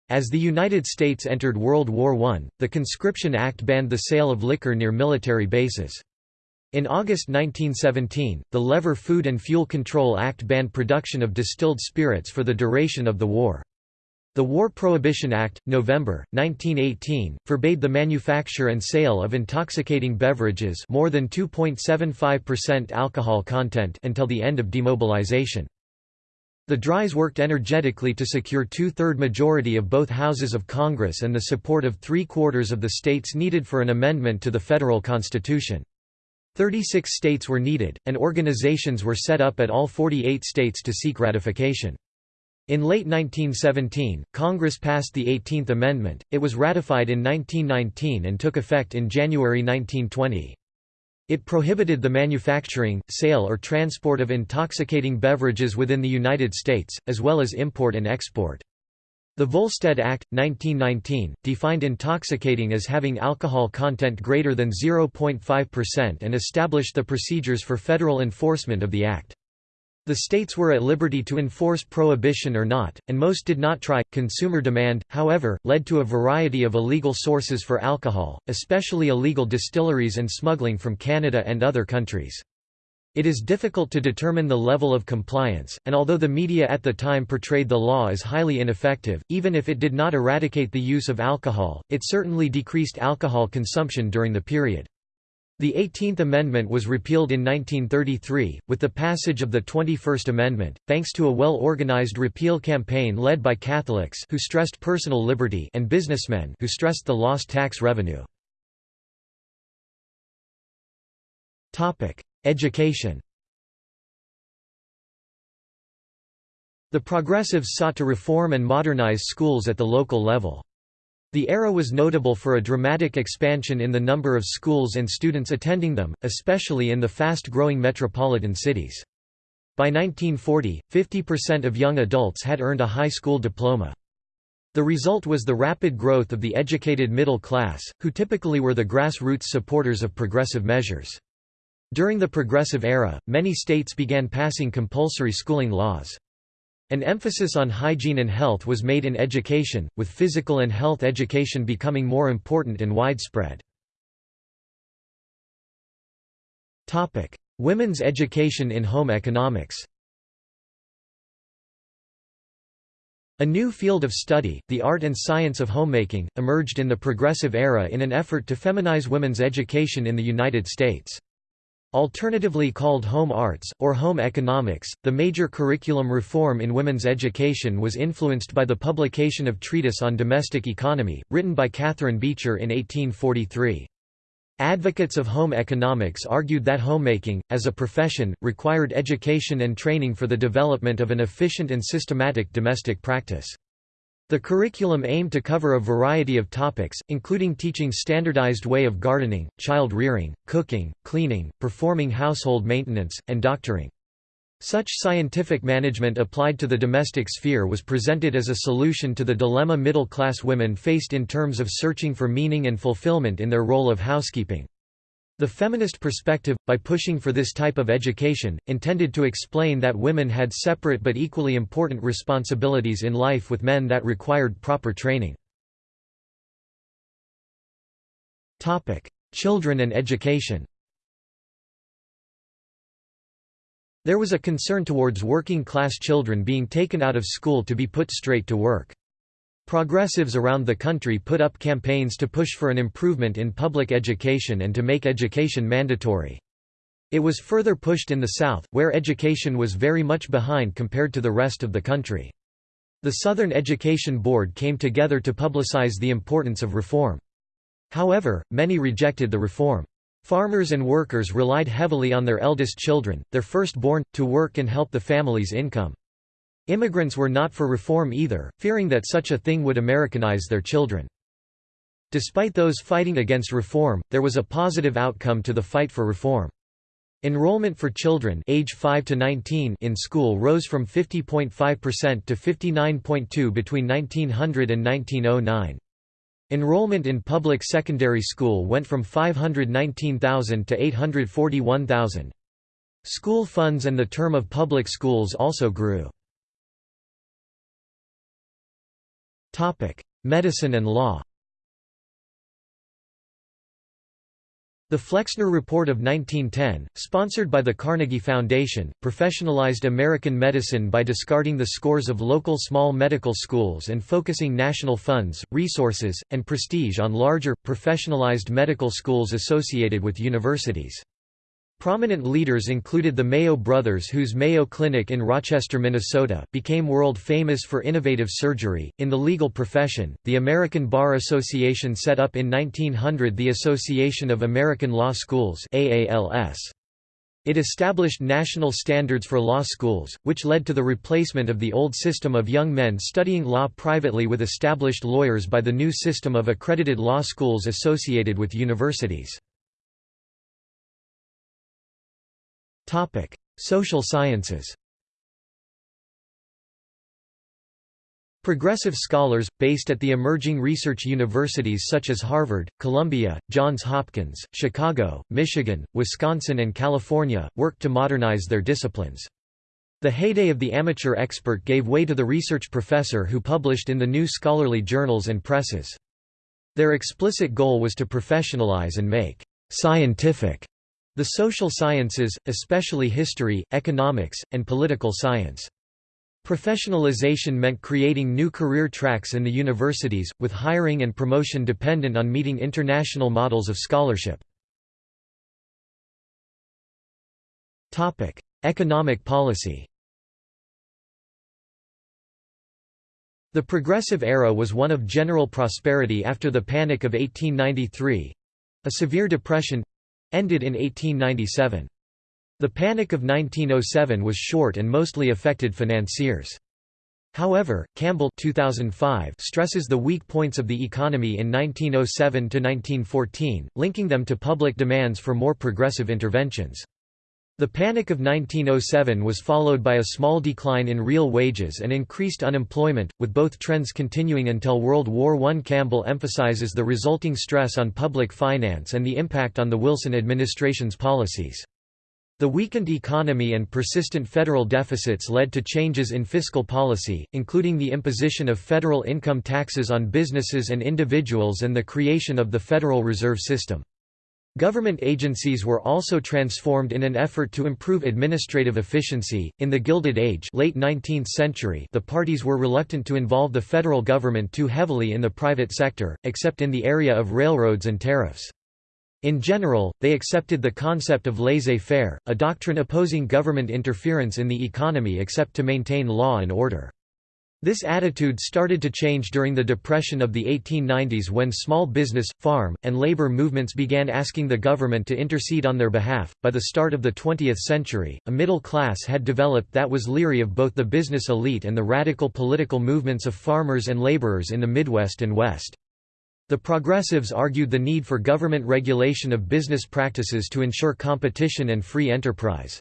As the United States entered World War I, the Conscription Act banned the sale of liquor near military bases. In August 1917, the Lever Food and Fuel Control Act banned production of distilled spirits for the duration of the war. The War Prohibition Act, November, 1918, forbade the manufacture and sale of intoxicating beverages more than 2.75% alcohol content until the end of demobilization. The Dries worked energetically to secure two-third majority of both houses of Congress and the support of three-quarters of the states needed for an amendment to the federal constitution. 36 states were needed, and organizations were set up at all 48 states to seek ratification. In late 1917, Congress passed the 18th Amendment, it was ratified in 1919 and took effect in January 1920. It prohibited the manufacturing, sale or transport of intoxicating beverages within the United States, as well as import and export. The Volstead Act, 1919, defined intoxicating as having alcohol content greater than 0.5% and established the procedures for federal enforcement of the act. The states were at liberty to enforce prohibition or not, and most did not try. Consumer demand, however, led to a variety of illegal sources for alcohol, especially illegal distilleries and smuggling from Canada and other countries. It is difficult to determine the level of compliance, and although the media at the time portrayed the law as highly ineffective, even if it did not eradicate the use of alcohol, it certainly decreased alcohol consumption during the period. The 18th Amendment was repealed in 1933, with the passage of the 21st Amendment, thanks to a well-organized repeal campaign led by Catholics who stressed personal liberty and businessmen who stressed the lost tax revenue. Education The progressives sought to reform and modernize schools at the local level. The era was notable for a dramatic expansion in the number of schools and students attending them, especially in the fast-growing metropolitan cities. By 1940, 50% of young adults had earned a high school diploma. The result was the rapid growth of the educated middle class, who typically were the grassroots supporters of progressive measures. During the Progressive Era, many states began passing compulsory schooling laws. An emphasis on hygiene and health was made in education, with physical and health education becoming more important and widespread. Women's education in home economics A new field of study, the art and science of homemaking, emerged in the Progressive Era in an effort to feminize women's education in the United States. Alternatively called home arts, or home economics, the major curriculum reform in women's education was influenced by the publication of Treatise on Domestic Economy, written by Catharine Beecher in 1843. Advocates of home economics argued that homemaking, as a profession, required education and training for the development of an efficient and systematic domestic practice. The curriculum aimed to cover a variety of topics, including teaching standardized way of gardening, child rearing, cooking, cleaning, performing household maintenance, and doctoring. Such scientific management applied to the domestic sphere was presented as a solution to the dilemma middle-class women faced in terms of searching for meaning and fulfillment in their role of housekeeping. The feminist perspective, by pushing for this type of education, intended to explain that women had separate but equally important responsibilities in life with men that required proper training. Children and education There was a concern towards working-class children being taken out of school to be put straight to work. Progressives around the country put up campaigns to push for an improvement in public education and to make education mandatory. It was further pushed in the South, where education was very much behind compared to the rest of the country. The Southern Education Board came together to publicize the importance of reform. However, many rejected the reform. Farmers and workers relied heavily on their eldest children, their firstborn, to work and help the family's income. Immigrants were not for reform either, fearing that such a thing would Americanize their children. Despite those fighting against reform, there was a positive outcome to the fight for reform. Enrollment for children age 5 to 19 in school rose from 50.5% to 59.2 between 1900 and 1909. Enrollment in public secondary school went from 519,000 to 841,000. School funds and the term of public schools also grew. Medicine and law The Flexner Report of 1910, sponsored by the Carnegie Foundation, professionalized American medicine by discarding the scores of local small medical schools and focusing national funds, resources, and prestige on larger, professionalized medical schools associated with universities. Prominent leaders included the Mayo brothers whose Mayo Clinic in Rochester, Minnesota, became world famous for innovative surgery. In the legal profession, the American Bar Association set up in 1900 the Association of American Law Schools AALS. It established national standards for law schools, which led to the replacement of the old system of young men studying law privately with established lawyers by the new system of accredited law schools associated with universities. Topic: Social sciences. Progressive scholars, based at the emerging research universities such as Harvard, Columbia, Johns Hopkins, Chicago, Michigan, Wisconsin and California, worked to modernize their disciplines. The heyday of the amateur expert gave way to the research professor who published in the new scholarly journals and presses. Their explicit goal was to professionalize and make scientific the social sciences, especially history, economics, and political science. Professionalization meant creating new career tracks in the universities, with hiring and promotion dependent on meeting international models of scholarship. Economic policy The Progressive Era was one of general prosperity after the Panic of 1893—a severe depression, ended in 1897. The Panic of 1907 was short and mostly affected financiers. However, Campbell 2005 stresses the weak points of the economy in 1907–1914, linking them to public demands for more progressive interventions. The Panic of 1907 was followed by a small decline in real wages and increased unemployment, with both trends continuing until World War I. Campbell emphasizes the resulting stress on public finance and the impact on the Wilson administration's policies. The weakened economy and persistent federal deficits led to changes in fiscal policy, including the imposition of federal income taxes on businesses and individuals and the creation of the Federal Reserve System. Government agencies were also transformed in an effort to improve administrative efficiency. In the Gilded Age, late 19th century, the parties were reluctant to involve the federal government too heavily in the private sector, except in the area of railroads and tariffs. In general, they accepted the concept of laissez-faire, a doctrine opposing government interference in the economy except to maintain law and order. This attitude started to change during the Depression of the 1890s when small business, farm, and labor movements began asking the government to intercede on their behalf. By the start of the 20th century, a middle class had developed that was leery of both the business elite and the radical political movements of farmers and laborers in the Midwest and West. The progressives argued the need for government regulation of business practices to ensure competition and free enterprise.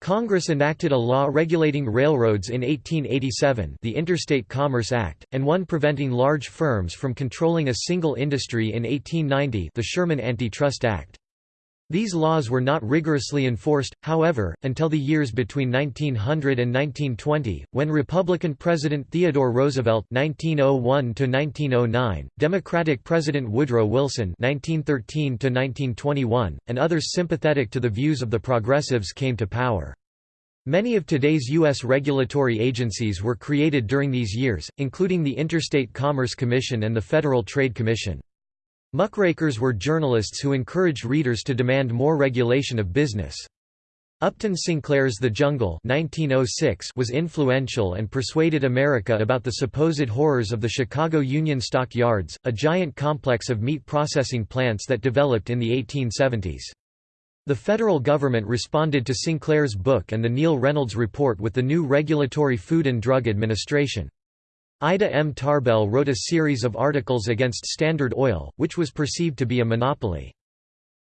Congress enacted a law regulating railroads in 1887 the Interstate Commerce Act, and one preventing large firms from controlling a single industry in 1890 the Sherman Antitrust Act. These laws were not rigorously enforced, however, until the years between 1900 and 1920, when Republican President Theodore Roosevelt (1901–1909), Democratic President Woodrow Wilson (1913–1921), and others sympathetic to the views of the progressives came to power. Many of today's U.S. regulatory agencies were created during these years, including the Interstate Commerce Commission and the Federal Trade Commission. Muckrakers were journalists who encouraged readers to demand more regulation of business. Upton Sinclair's The Jungle 1906 was influential and persuaded America about the supposed horrors of the Chicago Union Stock Yards, a giant complex of meat processing plants that developed in the 1870s. The federal government responded to Sinclair's book and the Neill-Reynolds Report with the new Regulatory Food and Drug Administration. Ida M. Tarbell wrote a series of articles against Standard Oil, which was perceived to be a monopoly.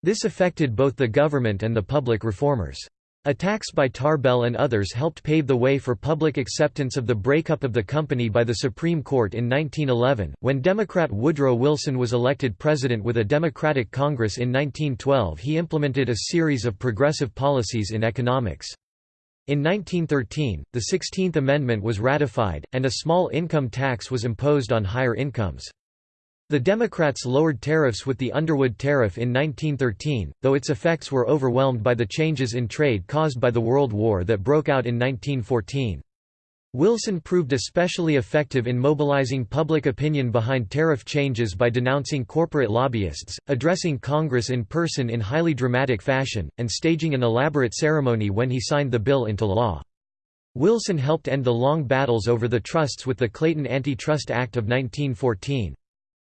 This affected both the government and the public reformers. Attacks by Tarbell and others helped pave the way for public acceptance of the breakup of the company by the Supreme Court in 1911. When Democrat Woodrow Wilson was elected president with a Democratic Congress in 1912, he implemented a series of progressive policies in economics. In 1913, the Sixteenth Amendment was ratified, and a small income tax was imposed on higher incomes. The Democrats lowered tariffs with the Underwood Tariff in 1913, though its effects were overwhelmed by the changes in trade caused by the World War that broke out in 1914. Wilson proved especially effective in mobilizing public opinion behind tariff changes by denouncing corporate lobbyists, addressing Congress in person in highly dramatic fashion, and staging an elaborate ceremony when he signed the bill into law. Wilson helped end the long battles over the trusts with the Clayton Antitrust Act of 1914.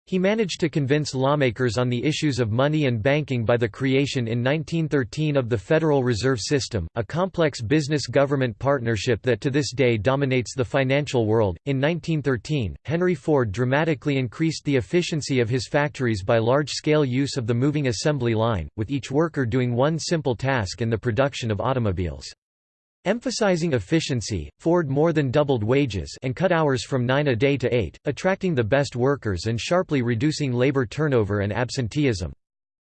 He managed to convince lawmakers on the issues of money and banking by the creation in 1913 of the Federal Reserve System, a complex business government partnership that to this day dominates the financial world. In 1913, Henry Ford dramatically increased the efficiency of his factories by large scale use of the moving assembly line, with each worker doing one simple task in the production of automobiles. Emphasizing efficiency, Ford more than doubled wages and cut hours from 9 a day to 8, attracting the best workers and sharply reducing labor turnover and absenteeism.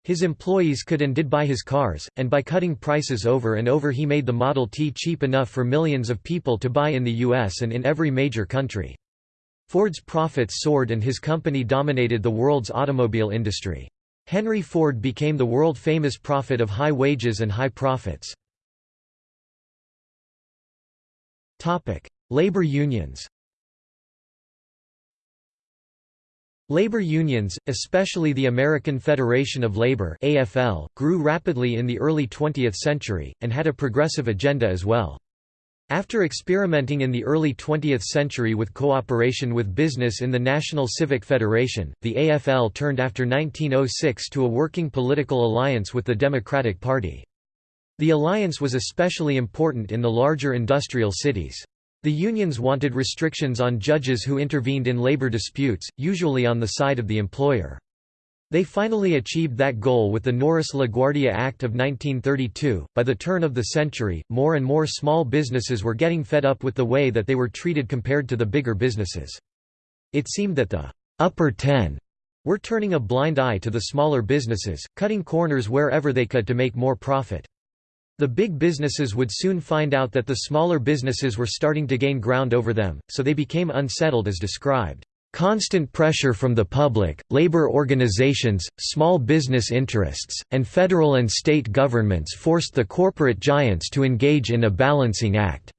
His employees could and did buy his cars, and by cutting prices over and over he made the Model T cheap enough for millions of people to buy in the US and in every major country. Ford's profits soared and his company dominated the world's automobile industry. Henry Ford became the world-famous prophet of high wages and high profits. Labor unions Labor unions, especially the American Federation of Labor AFL, grew rapidly in the early 20th century, and had a progressive agenda as well. After experimenting in the early 20th century with cooperation with business in the National Civic Federation, the AFL turned after 1906 to a working political alliance with the Democratic Party. The alliance was especially important in the larger industrial cities. The unions wanted restrictions on judges who intervened in labor disputes, usually on the side of the employer. They finally achieved that goal with the Norris-LaGuardia Act of 1932. By the turn of the century, more and more small businesses were getting fed up with the way that they were treated compared to the bigger businesses. It seemed that the upper ten were turning a blind eye to the smaller businesses, cutting corners wherever they could to make more profit. The big businesses would soon find out that the smaller businesses were starting to gain ground over them, so they became unsettled as described, Constant pressure from the public, labor organizations, small business interests, and federal and state governments forced the corporate giants to engage in a balancing act.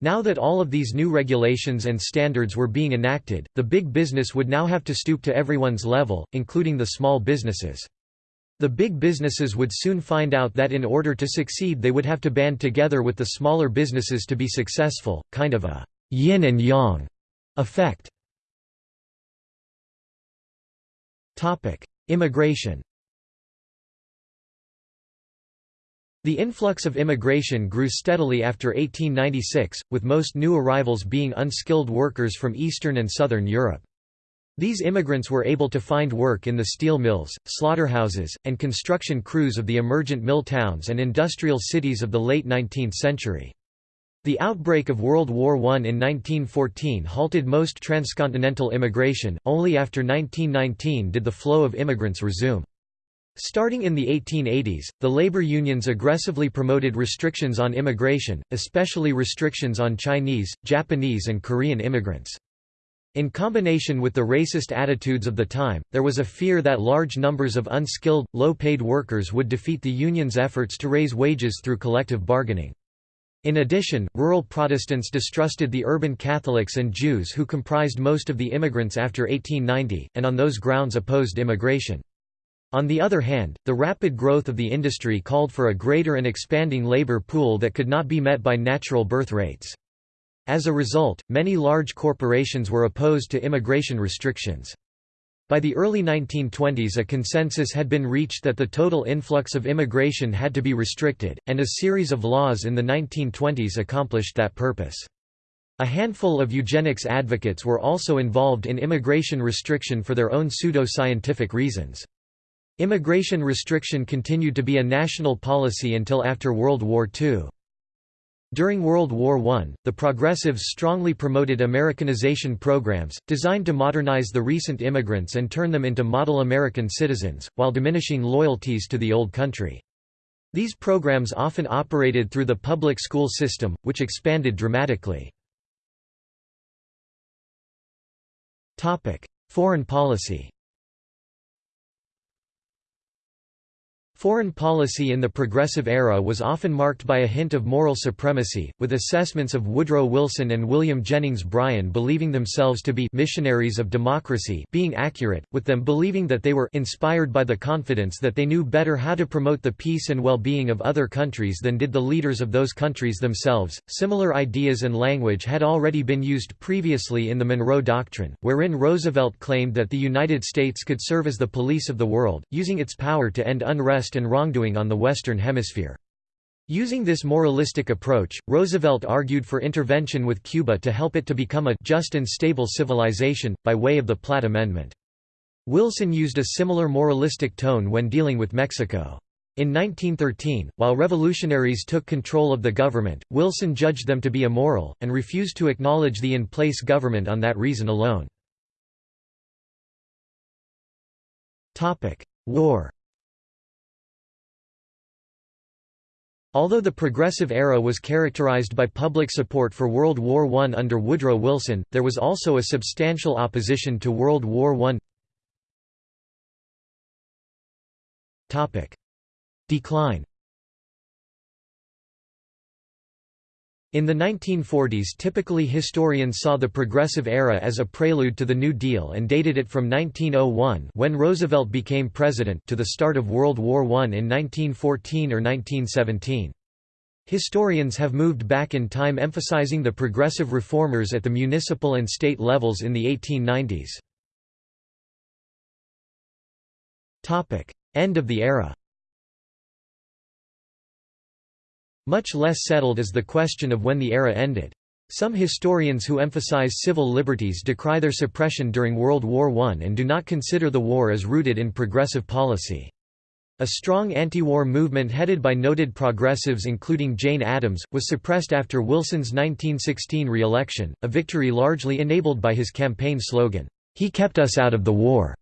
Now that all of these new regulations and standards were being enacted, the big business would now have to stoop to everyone's level, including the small businesses. The big businesses would soon find out that in order to succeed they would have to band together with the smaller businesses to be successful, kind of a yin and yang effect. Immigration The influx of immigration grew steadily after 1896, with most new arrivals being unskilled workers from Eastern and Southern Europe. These immigrants were able to find work in the steel mills, slaughterhouses, and construction crews of the emergent mill towns and industrial cities of the late 19th century. The outbreak of World War I in 1914 halted most transcontinental immigration, only after 1919 did the flow of immigrants resume. Starting in the 1880s, the labor unions aggressively promoted restrictions on immigration, especially restrictions on Chinese, Japanese and Korean immigrants. In combination with the racist attitudes of the time, there was a fear that large numbers of unskilled, low-paid workers would defeat the union's efforts to raise wages through collective bargaining. In addition, rural Protestants distrusted the urban Catholics and Jews who comprised most of the immigrants after 1890, and on those grounds opposed immigration. On the other hand, the rapid growth of the industry called for a greater and expanding labor pool that could not be met by natural birth rates. As a result, many large corporations were opposed to immigration restrictions. By the early 1920s a consensus had been reached that the total influx of immigration had to be restricted, and a series of laws in the 1920s accomplished that purpose. A handful of eugenics advocates were also involved in immigration restriction for their own pseudo-scientific reasons. Immigration restriction continued to be a national policy until after World War II. During World War I, the progressives strongly promoted Americanization programs, designed to modernize the recent immigrants and turn them into model American citizens, while diminishing loyalties to the old country. These programs often operated through the public school system, which expanded dramatically. Foreign policy Foreign policy in the Progressive Era was often marked by a hint of moral supremacy, with assessments of Woodrow Wilson and William Jennings Bryan believing themselves to be missionaries of democracy being accurate, with them believing that they were inspired by the confidence that they knew better how to promote the peace and well-being of other countries than did the leaders of those countries themselves. Similar ideas and language had already been used previously in the Monroe Doctrine, wherein Roosevelt claimed that the United States could serve as the police of the world, using its power to end unrest and wrongdoing on the Western Hemisphere. Using this moralistic approach, Roosevelt argued for intervention with Cuba to help it to become a just and stable civilization, by way of the Platt Amendment. Wilson used a similar moralistic tone when dealing with Mexico. In 1913, while revolutionaries took control of the government, Wilson judged them to be immoral, and refused to acknowledge the in-place government on that reason alone. War Although the Progressive Era was characterized by public support for World War I under Woodrow Wilson, there was also a substantial opposition to World War I. Decline In the 1940s typically historians saw the Progressive Era as a prelude to the New Deal and dated it from 1901 when Roosevelt became president to the start of World War I in 1914 or 1917. Historians have moved back in time emphasizing the progressive reformers at the municipal and state levels in the 1890s. End of the era Much less settled is the question of when the era ended. Some historians who emphasize civil liberties decry their suppression during World War I and do not consider the war as rooted in progressive policy. A strong anti-war movement headed by noted progressives including Jane Addams, was suppressed after Wilson's 1916 re-election, a victory largely enabled by his campaign slogan, "'He kept us out of the war'".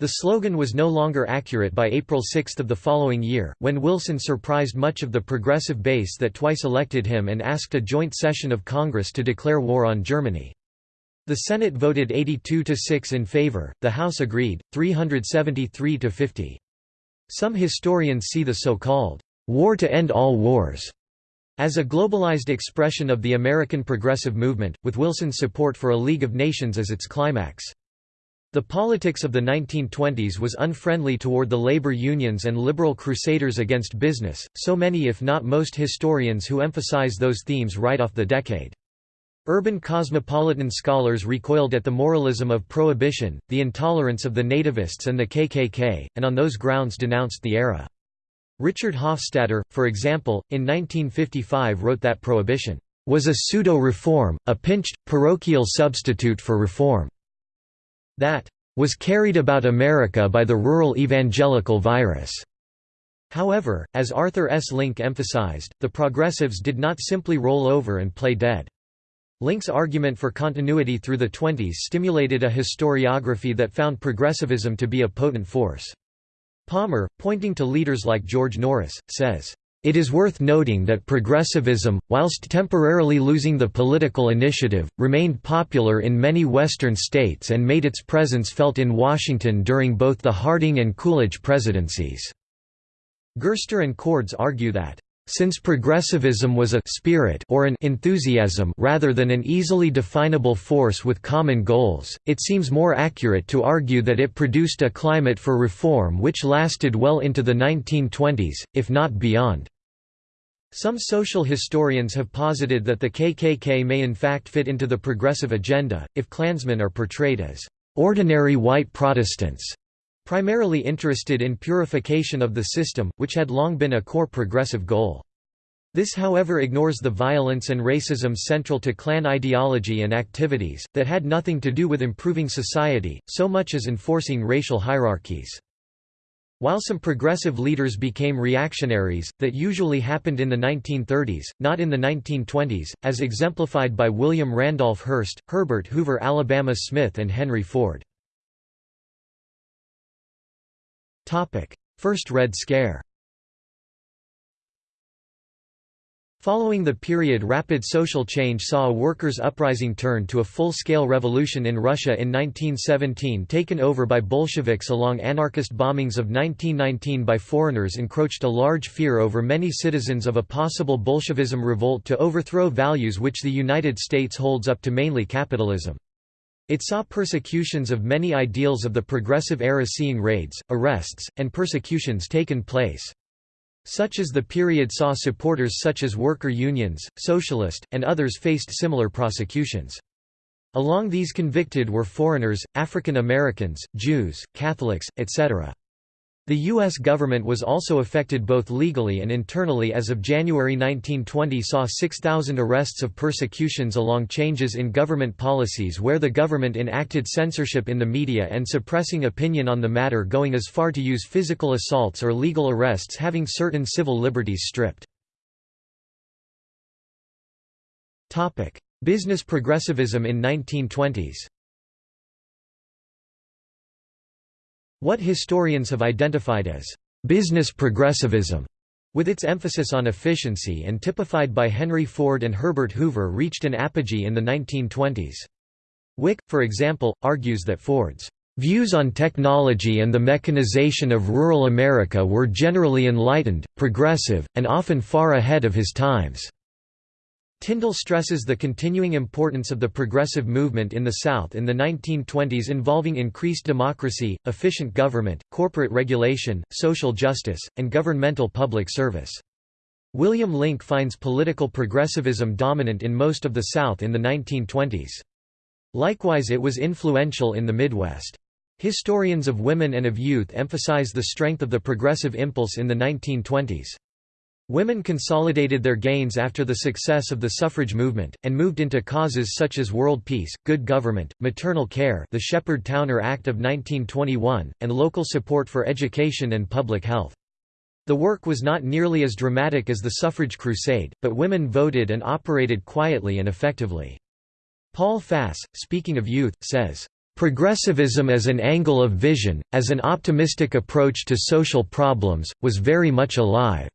The slogan was no longer accurate by April 6 of the following year, when Wilson surprised much of the progressive base that twice elected him and asked a joint session of Congress to declare war on Germany. The Senate voted 82 to 6 in favor, the House agreed, 373 to 50. Some historians see the so-called war to end all wars as a globalized expression of the American progressive movement, with Wilson's support for a League of Nations as its climax. The politics of the 1920s was unfriendly toward the labor unions and liberal crusaders against business, so many if not most historians who emphasize those themes write off the decade. Urban cosmopolitan scholars recoiled at the moralism of prohibition, the intolerance of the nativists and the KKK, and on those grounds denounced the era. Richard Hofstadter, for example, in 1955 wrote that prohibition was a pseudo-reform, a pinched, parochial substitute for reform that was carried about America by the rural evangelical virus. However, as Arthur S. Link emphasized, the progressives did not simply roll over and play dead. Link's argument for continuity through the 20s stimulated a historiography that found progressivism to be a potent force. Palmer, pointing to leaders like George Norris, says, it is worth noting that progressivism, whilst temporarily losing the political initiative, remained popular in many Western states and made its presence felt in Washington during both the Harding and Coolidge presidencies. Gerster and Cords argue that since progressivism was a spirit or an enthusiasm rather than an easily definable force with common goals, it seems more accurate to argue that it produced a climate for reform which lasted well into the 1920s, if not beyond. Some social historians have posited that the KKK may in fact fit into the progressive agenda, if Klansmen are portrayed as ordinary white Protestants primarily interested in purification of the system, which had long been a core progressive goal. This however ignores the violence and racism central to Klan ideology and activities, that had nothing to do with improving society, so much as enforcing racial hierarchies. While some progressive leaders became reactionaries, that usually happened in the 1930s, not in the 1920s, as exemplified by William Randolph Hearst, Herbert Hoover Alabama Smith and Henry Ford. First Red Scare Following the period rapid social change saw a workers' uprising turn to a full-scale revolution in Russia in 1917 taken over by Bolsheviks along anarchist bombings of 1919 by foreigners encroached a large fear over many citizens of a possible Bolshevism revolt to overthrow values which the United States holds up to mainly capitalism. It saw persecutions of many ideals of the progressive era seeing raids, arrests, and persecutions taken place. Such as the period saw supporters such as worker unions, socialist, and others faced similar prosecutions. Along these convicted were foreigners, African Americans, Jews, Catholics, etc. The U.S. government was also affected both legally and internally as of January 1920 saw 6,000 arrests of persecutions along changes in government policies where the government enacted censorship in the media and suppressing opinion on the matter going as far to use physical assaults or legal arrests having certain civil liberties stripped. Business progressivism in 1920s What historians have identified as business progressivism, with its emphasis on efficiency and typified by Henry Ford and Herbert Hoover reached an apogee in the 1920s. Wik, for example, argues that Ford's Views on technology and the mechanization of rural America were generally enlightened, progressive, and often far ahead of his times. Tindall stresses the continuing importance of the progressive movement in the South in the 1920s involving increased democracy, efficient government, corporate regulation, social justice, and governmental public service. William Link finds political progressivism dominant in most of the South in the 1920s. Likewise it was influential in the Midwest. Historians of women and of youth emphasize the strength of the progressive impulse in the 1920s. Women consolidated their gains after the success of the suffrage movement, and moved into causes such as world peace, good government, maternal care the Sheppard-Towner Act of 1921, and local support for education and public health. The work was not nearly as dramatic as the suffrage crusade, but women voted and operated quietly and effectively. Paul Fass, speaking of youth, says, "...progressivism as an angle of vision, as an optimistic approach to social problems, was very much alive."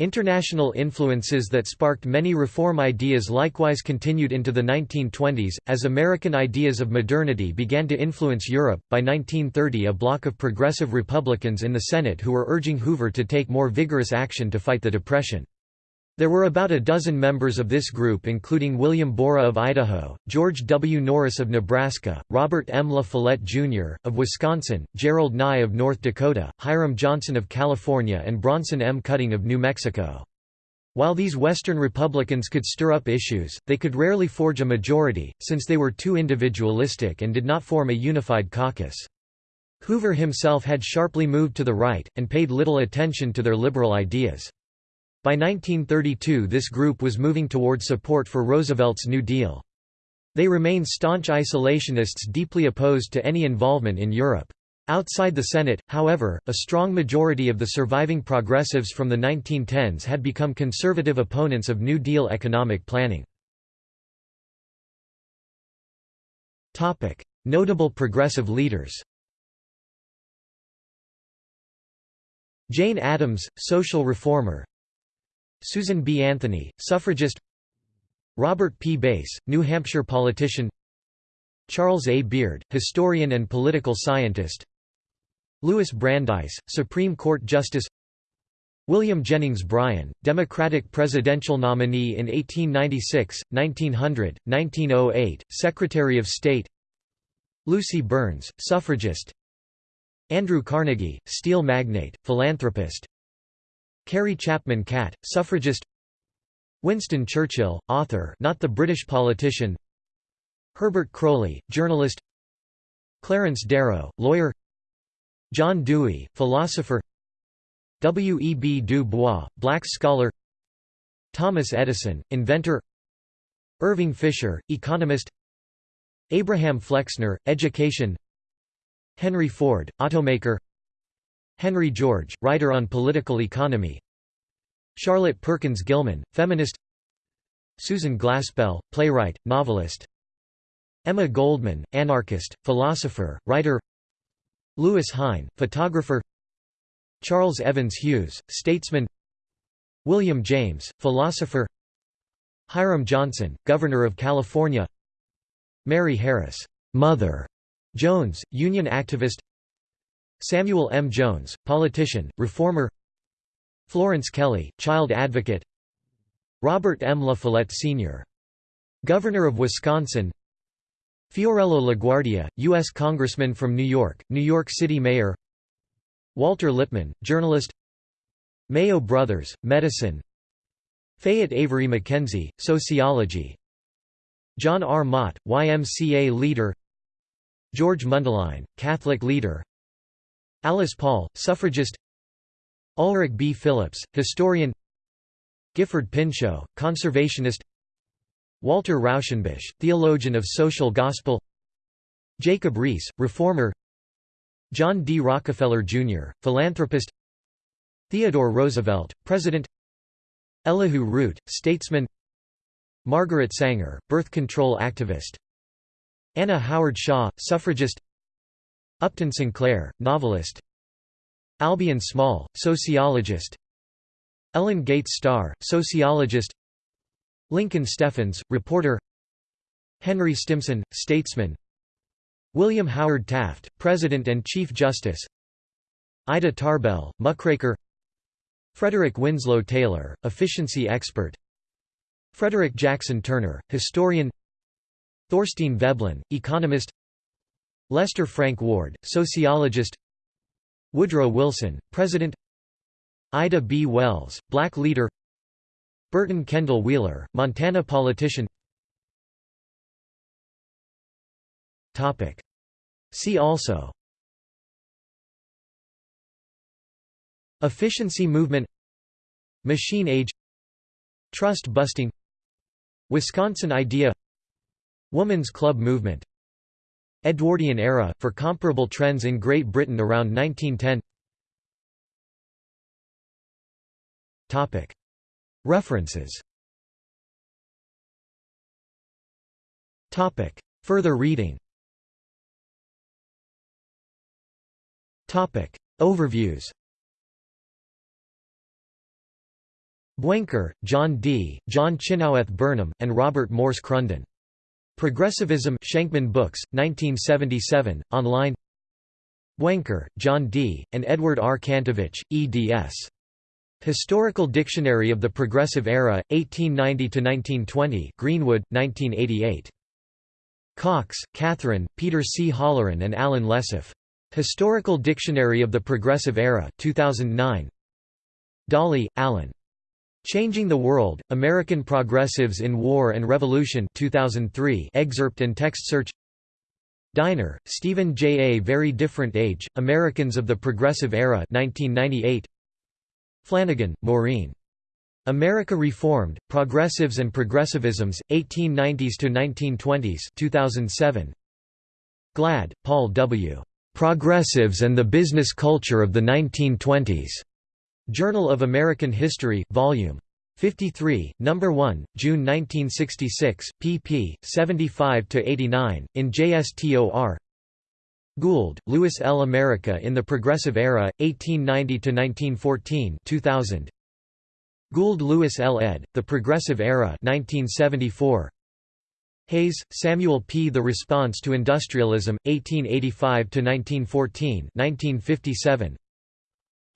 International influences that sparked many reform ideas likewise continued into the 1920s, as American ideas of modernity began to influence Europe. By 1930, a bloc of progressive Republicans in the Senate who were urging Hoover to take more vigorous action to fight the Depression. There were about a dozen members of this group including William Borah of Idaho, George W. Norris of Nebraska, Robert M. La Follette, Jr., of Wisconsin, Gerald Nye of North Dakota, Hiram Johnson of California and Bronson M. Cutting of New Mexico. While these Western Republicans could stir up issues, they could rarely forge a majority, since they were too individualistic and did not form a unified caucus. Hoover himself had sharply moved to the right, and paid little attention to their liberal ideas. By 1932 this group was moving toward support for Roosevelt's New Deal. They remained staunch isolationists deeply opposed to any involvement in Europe. Outside the Senate, however, a strong majority of the surviving progressives from the 1910s had become conservative opponents of New Deal economic planning. Notable progressive leaders Jane Addams, social reformer Susan B. Anthony, suffragist Robert P. Bass, New Hampshire politician Charles A. Beard, historian and political scientist Louis Brandeis, Supreme Court Justice William Jennings Bryan, Democratic presidential nominee in 1896, 1900, 1908, Secretary of State Lucy Burns, suffragist Andrew Carnegie, steel magnate, philanthropist Carrie Chapman Catt, suffragist Winston Churchill, author not the British politician Herbert Croly, journalist Clarence Darrow, lawyer John Dewey, philosopher W. E. B. Du Bois, black scholar Thomas Edison, inventor Irving Fisher, economist Abraham Flexner, education Henry Ford, automaker Henry George, writer on political economy. Charlotte Perkins Gilman, feminist. Susan Glaspell, playwright, novelist. Emma Goldman, anarchist, philosopher, writer. Lewis Hine, photographer. Charles Evans Hughes, statesman. William James, philosopher. Hiram Johnson, Governor of California. Mary Harris, Mother. Jones, union activist Samuel M. Jones, politician, reformer Florence Kelley, child advocate Robert M. La Follette Sr. Governor of Wisconsin Fiorello LaGuardia, U.S. Congressman from New York, New York City Mayor Walter Lippmann, journalist Mayo Brothers, medicine Fayette Avery McKenzie, sociology John R. Mott, YMCA leader George Mundelein, Catholic leader Alice Paul, suffragist Ulrich B. Phillips, historian Gifford Pinchot, conservationist Walter Rauschenbusch, theologian of social gospel Jacob Riis, reformer John D. Rockefeller, Jr., philanthropist Theodore Roosevelt, President Elihu Root, statesman Margaret Sanger, birth control activist Anna Howard Shaw, suffragist Upton Sinclair, novelist. Albion Small, sociologist. Ellen Gates Starr, sociologist. Lincoln Steffens, reporter. Henry Stimson, statesman. William Howard Taft, President and Chief Justice. Ida Tarbell, muckraker. Frederick Winslow Taylor, efficiency expert. Frederick Jackson Turner, historian. Thorstein Veblen, economist Lester Frank Ward, sociologist Woodrow Wilson, President Ida B. Wells, black leader Burton Kendall Wheeler, Montana politician See also Efficiency movement Machine age Trust busting Wisconsin idea Woman's club movement Edwardian era, for comparable trends in Great Britain around 1910 References. Further reading. Overviews. Buenker, John D., John Chynoweth Burnham, and Robert Morse Crunden. Progressivism Schenkman Books, 1977, online Buenker, John D., and Edward R. Kantowicz, eds. Historical Dictionary of the Progressive Era, 1890–1920 Greenwood, 1988. Cocks, Catherine, Peter C. Holloran and Alan Lessoff. Historical Dictionary of the Progressive Era, 2009 Dawley, Alan. Changing the World, American Progressives in War and Revolution 2003 excerpt and text search Diner, Stephen J. A Very Different Age, Americans of the Progressive Era 1998 Flanagan, Maureen. America Reformed, Progressives and Progressivisms, 1890s to 1920s 2007 Glad, Paul W. Progressives and the Business Culture of the 1920s. Journal of American History, Vol. 53, No. 1, June 1966, pp. 75–89, in JSTOR Gould, Louis L. America in the Progressive Era, 1890–1914 2000. Gould Louis L. ed., The Progressive Era 1974. Hays, Samuel P. The Response to Industrialism, 1885–1914 1957.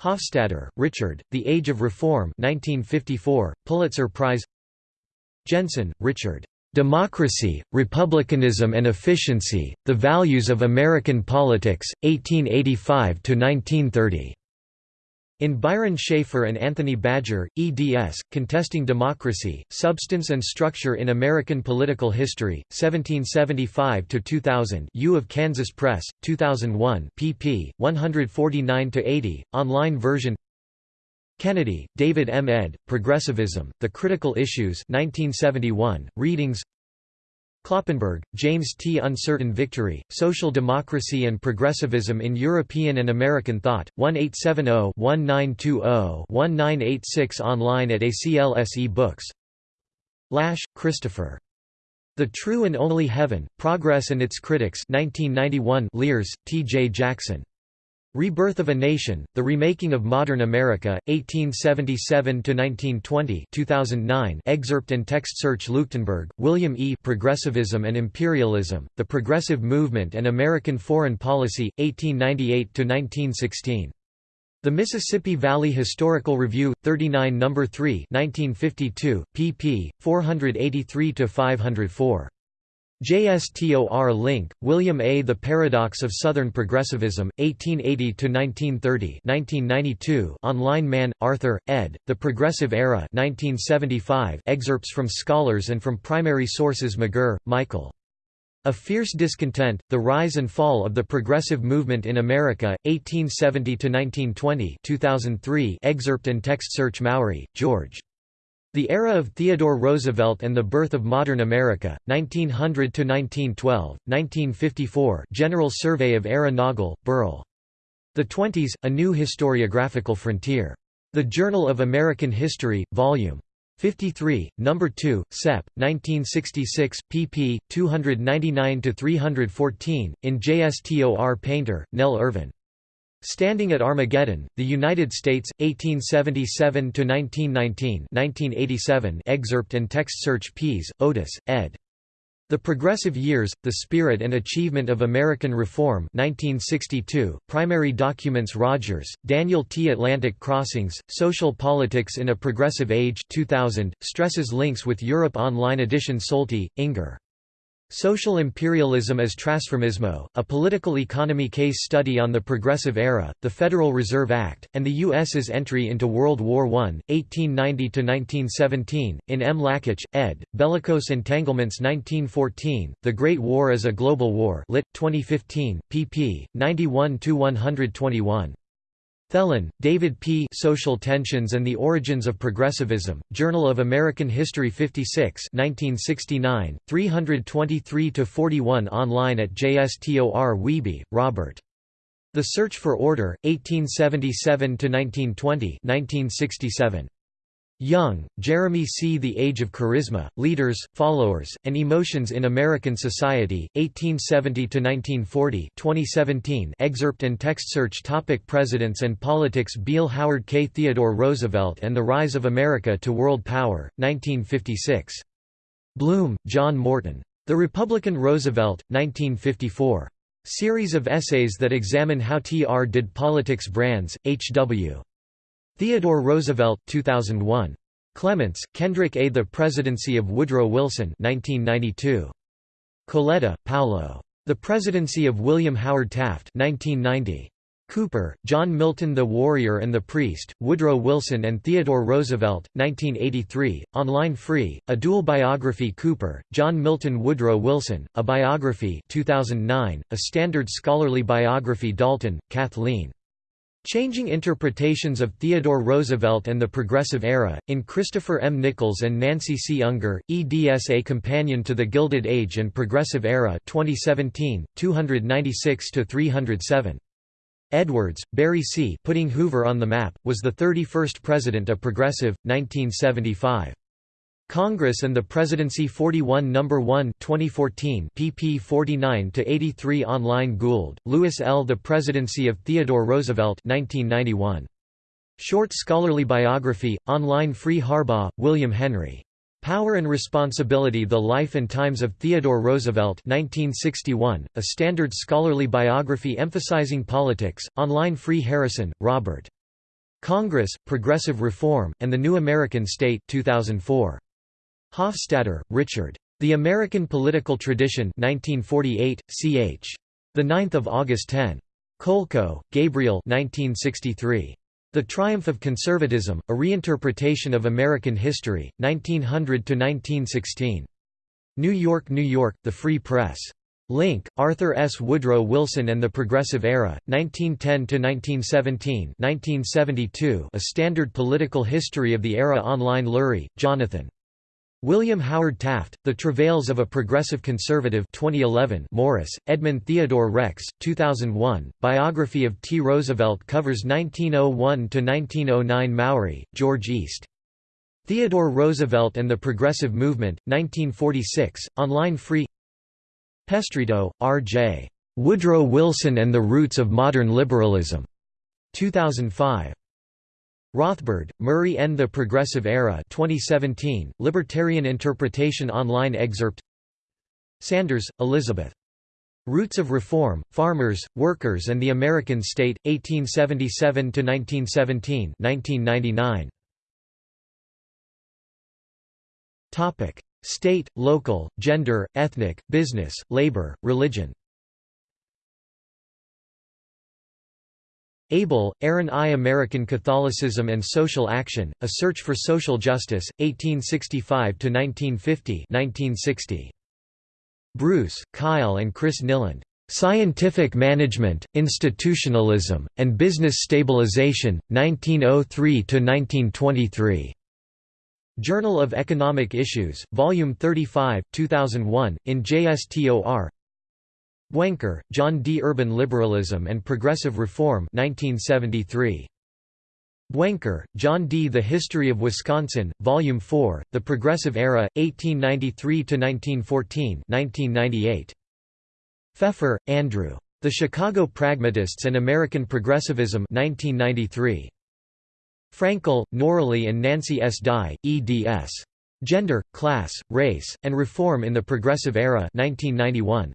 Hofstadter, Richard, The Age of Reform 1954, Pulitzer Prize Jensen, Richard. Democracy, Republicanism and Efficiency, The Values of American Politics, 1885–1930. In Byron Shafer and Anthony Badger, eds. Contesting Democracy, Substance and Structure in American Political History, 1775–2000 U of Kansas Press, 2001 pp. 149–80, online version Kennedy, David M. ed., Progressivism, The Critical Issues 1971, readings Kloppenberg, James T. Uncertain Victory, Social Democracy and Progressivism in European and American Thought, 1870-1920-1986 online at ACLSE Books Lasch, Christopher. The True and Only Heaven, Progress and Its Critics 1991 Lears, T. J. Jackson. Rebirth of a Nation, The Remaking of Modern America, 1877–1920 2009 excerpt and text search Leuchtenburg, William E. Progressivism and Imperialism, The Progressive Movement and American Foreign Policy, 1898–1916. The Mississippi Valley Historical Review, 39 No. 3 1952, pp. 483–504. JSTOR Link, William A. The Paradox of Southern Progressivism, 1880–1930 online Mann, Arthur, ed., The Progressive Era 1975 excerpts from scholars and from primary sources McGerr, Michael. A Fierce Discontent, The Rise and Fall of the Progressive Movement in America, 1870–1920 2003 excerpt and text search Mowry, George. The Era of Theodore Roosevelt and the Birth of Modern America, 1900 to 1912, 1954 General Survey of Era Noggle, Burl. The Twenties, A New Historiographical Frontier. The Journal of American History, Vol. 53, No. 2, Sep. 1966, pp. 299–314, in JSTOR Painter, Nell Irvin. Standing at Armageddon, The United States, 1877–1919 1987 excerpt and text search Pease, Otis, ed. The Progressive Years, The Spirit and Achievement of American Reform 1962, Primary Documents Rodgers, Daniel T. Atlantic Crossings, Social Politics in a Progressive Age 2000, stresses links with Europe Online edition Solty, Ingar. Social Imperialism as Trasformismo, a political economy case study on the Progressive Era, the Federal Reserve Act, and the U.S.'s entry into World War I, 1890–1917, in M. Lakitsch, ed., Bellicose Entanglements 1914, The Great War as a Global War lit. 2015, pp. 91–121. Thelen, David P. Social Tensions and the Origins of Progressivism, Journal of American History 56 1969, 323–41 online at JSTOR Wiebe, Robert. The Search for Order, 1877–1920 1967. Young, Jeremy C. The Age of Charisma, Leaders, Followers, and Emotions in American Society, 1870–1940 2017 excerpt and text search topic Presidents and Politics Beale Howard K. Theodore Roosevelt and the Rise of America to World Power, 1956. Blum, John Morton. The Republican Roosevelt, 1954. Series of essays that examine how TR did politics Brands, H.W. Theodore Roosevelt 2001. Clements, Kendrick A. The Presidency of Woodrow Wilson 1992. Coletta, Paolo. The Presidency of William Howard Taft 1990. Cooper, John Milton The Warrior and the Priest, Woodrow Wilson and Theodore Roosevelt, 1983, online free, a dual biography Cooper, John Milton Woodrow Wilson, a biography 2009, a standard scholarly biography Dalton, Kathleen. Changing Interpretations of Theodore Roosevelt and the Progressive Era, in Christopher M. Nichols and Nancy C. Unger, eds A Companion to the Gilded Age and Progressive Era 2017, 296–307. Edwards, Barry C. Putting Hoover on the Map, was the 31st President of Progressive, 1975. Congress and the Presidency 41 No. 1 2014 pp 49–83 online Gould, Louis L. The Presidency of Theodore Roosevelt 1991. Short scholarly biography, online Free Harbaugh, William Henry. Power and Responsibility The Life and Times of Theodore Roosevelt 1961, a standard scholarly biography emphasizing politics, online Free Harrison, Robert. Congress, Progressive Reform, and the New American State 2004. Hofstadter, Richard. The American Political Tradition 1948, ch. 9 August 10. Kolko, Gabriel 1963. The Triumph of Conservatism, A Reinterpretation of American History, 1900–1916. New York, New York, The Free Press. Link, Arthur S. Woodrow Wilson and the Progressive Era, 1910–1917 1972 A Standard Political History of the Era Online Lurie, Jonathan. William Howard Taft, The Travails of a Progressive Conservative 2011 Morris, Edmund Theodore Rex, 2001, Biography of T. Roosevelt covers 1901–1909 Mowry, George East. Theodore Roosevelt and the Progressive Movement, 1946, online free Pestritto, R.J. Woodrow Wilson and the Roots of Modern Liberalism. 2005. Rothbard, Murray N. The Progressive Era 2017, Libertarian Interpretation Online excerpt Sanders, Elizabeth. Roots of Reform, Farmers, Workers and the American State, 1877–1917 1999. State, local, gender, ethnic, business, labor, religion Abell, Aaron I. American Catholicism and Social Action, A Search for Social Justice, 1865–1950 Bruce, Kyle and Chris Nyland. Scientific Management, Institutionalism, and Business Stabilization, 1903–1923. Journal of Economic Issues, Volume 35, 2001, in JSTOR Buenker, John D. Urban Liberalism and Progressive Reform 1973. Buenker, John D. The History of Wisconsin, Volume 4, The Progressive Era, 1893–1914 1998. Feffer, Andrew. The Chicago Pragmatists and American Progressivism 1993. Frankel, Noralee and Nancy S. Dye, eds. Gender, Class, Race, and Reform in the Progressive Era 1991.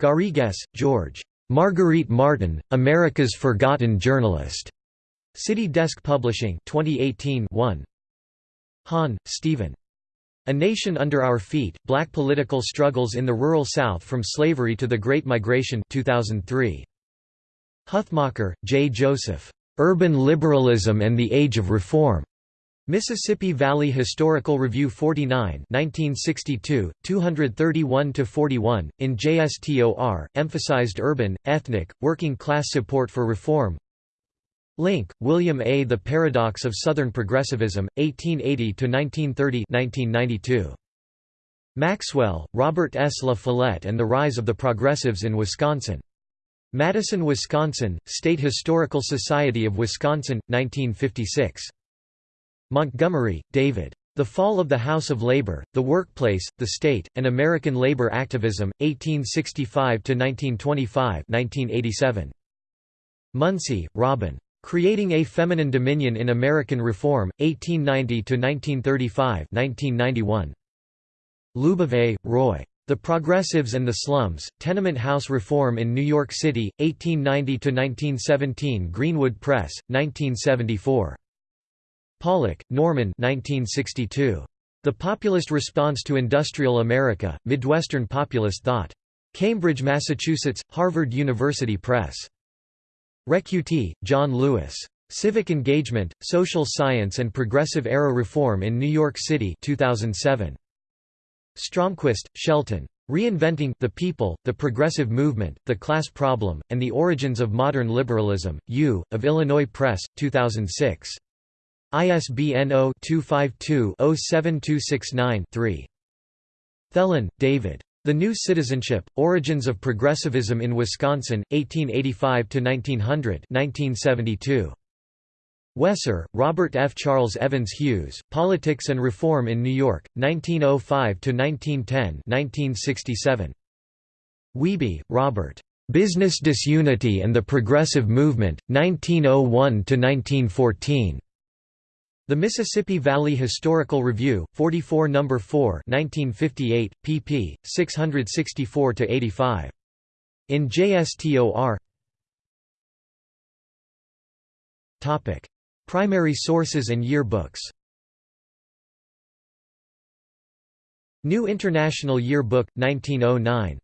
Garrigues, George. Marguerite Martin, America's Forgotten Journalist. City Desk Publishing 2018 1. Hahn, Steven. A Nation Under Our Feet, Black Political Struggles in the Rural South from Slavery to the Great Migration 2003. Huthmacher, J. Joseph. Urban Liberalism and the Age of Reform. Mississippi Valley Historical Review 49 1962, 231–41, in JSTOR, emphasized urban, ethnic, working class support for reform Link, William A. The Paradox of Southern Progressivism, 1880–1930 Maxwell, Robert S. La Follette and the Rise of the Progressives in Wisconsin. Madison, Wisconsin, State Historical Society of Wisconsin, 1956. Montgomery, David. The Fall of the House of Labor, The Workplace, the State, and American Labor Activism, 1865–1925 1987. Muncy, Robyn. Creating a Feminine Dominion in American Reform, 1890–1935 1991. Lubove, Roy. The Progressives and the Slums, Tenement House Reform in New York City, 1890–1917 Greenwood Press, 1974. Pollack, Norman 1962. The Populist Response to Industrial America, Midwestern Populist Thought. Cambridge, Massachusetts, Harvard University Press. Recchiuti, John Louis. Civic Engagement, Social Science and Progressive Era Reform in New York City 2007. Stromquist, Shelton. Reinventing the People, the Progressive Movement, the Class Problem, and the Origins of Modern Liberalism, U, of Illinois Press, 2006. ISBN 0-252-07269-3. Thelen, David. The New Citizenship, Origins of Progressivism in Wisconsin, 1885–1900 1972. Wesser, Robert F. Charles Evans Hughes, Politics and Reform in New York, 1905–1910 1967. Wiebe, Robert. Business Disunity and the Progressive Movement, 1901–1914. The Mississippi Valley Historical Review, 44 No. 4 1958, pp. 664–85. In JSTOR Primary sources and yearbooks New International Yearbook, 1909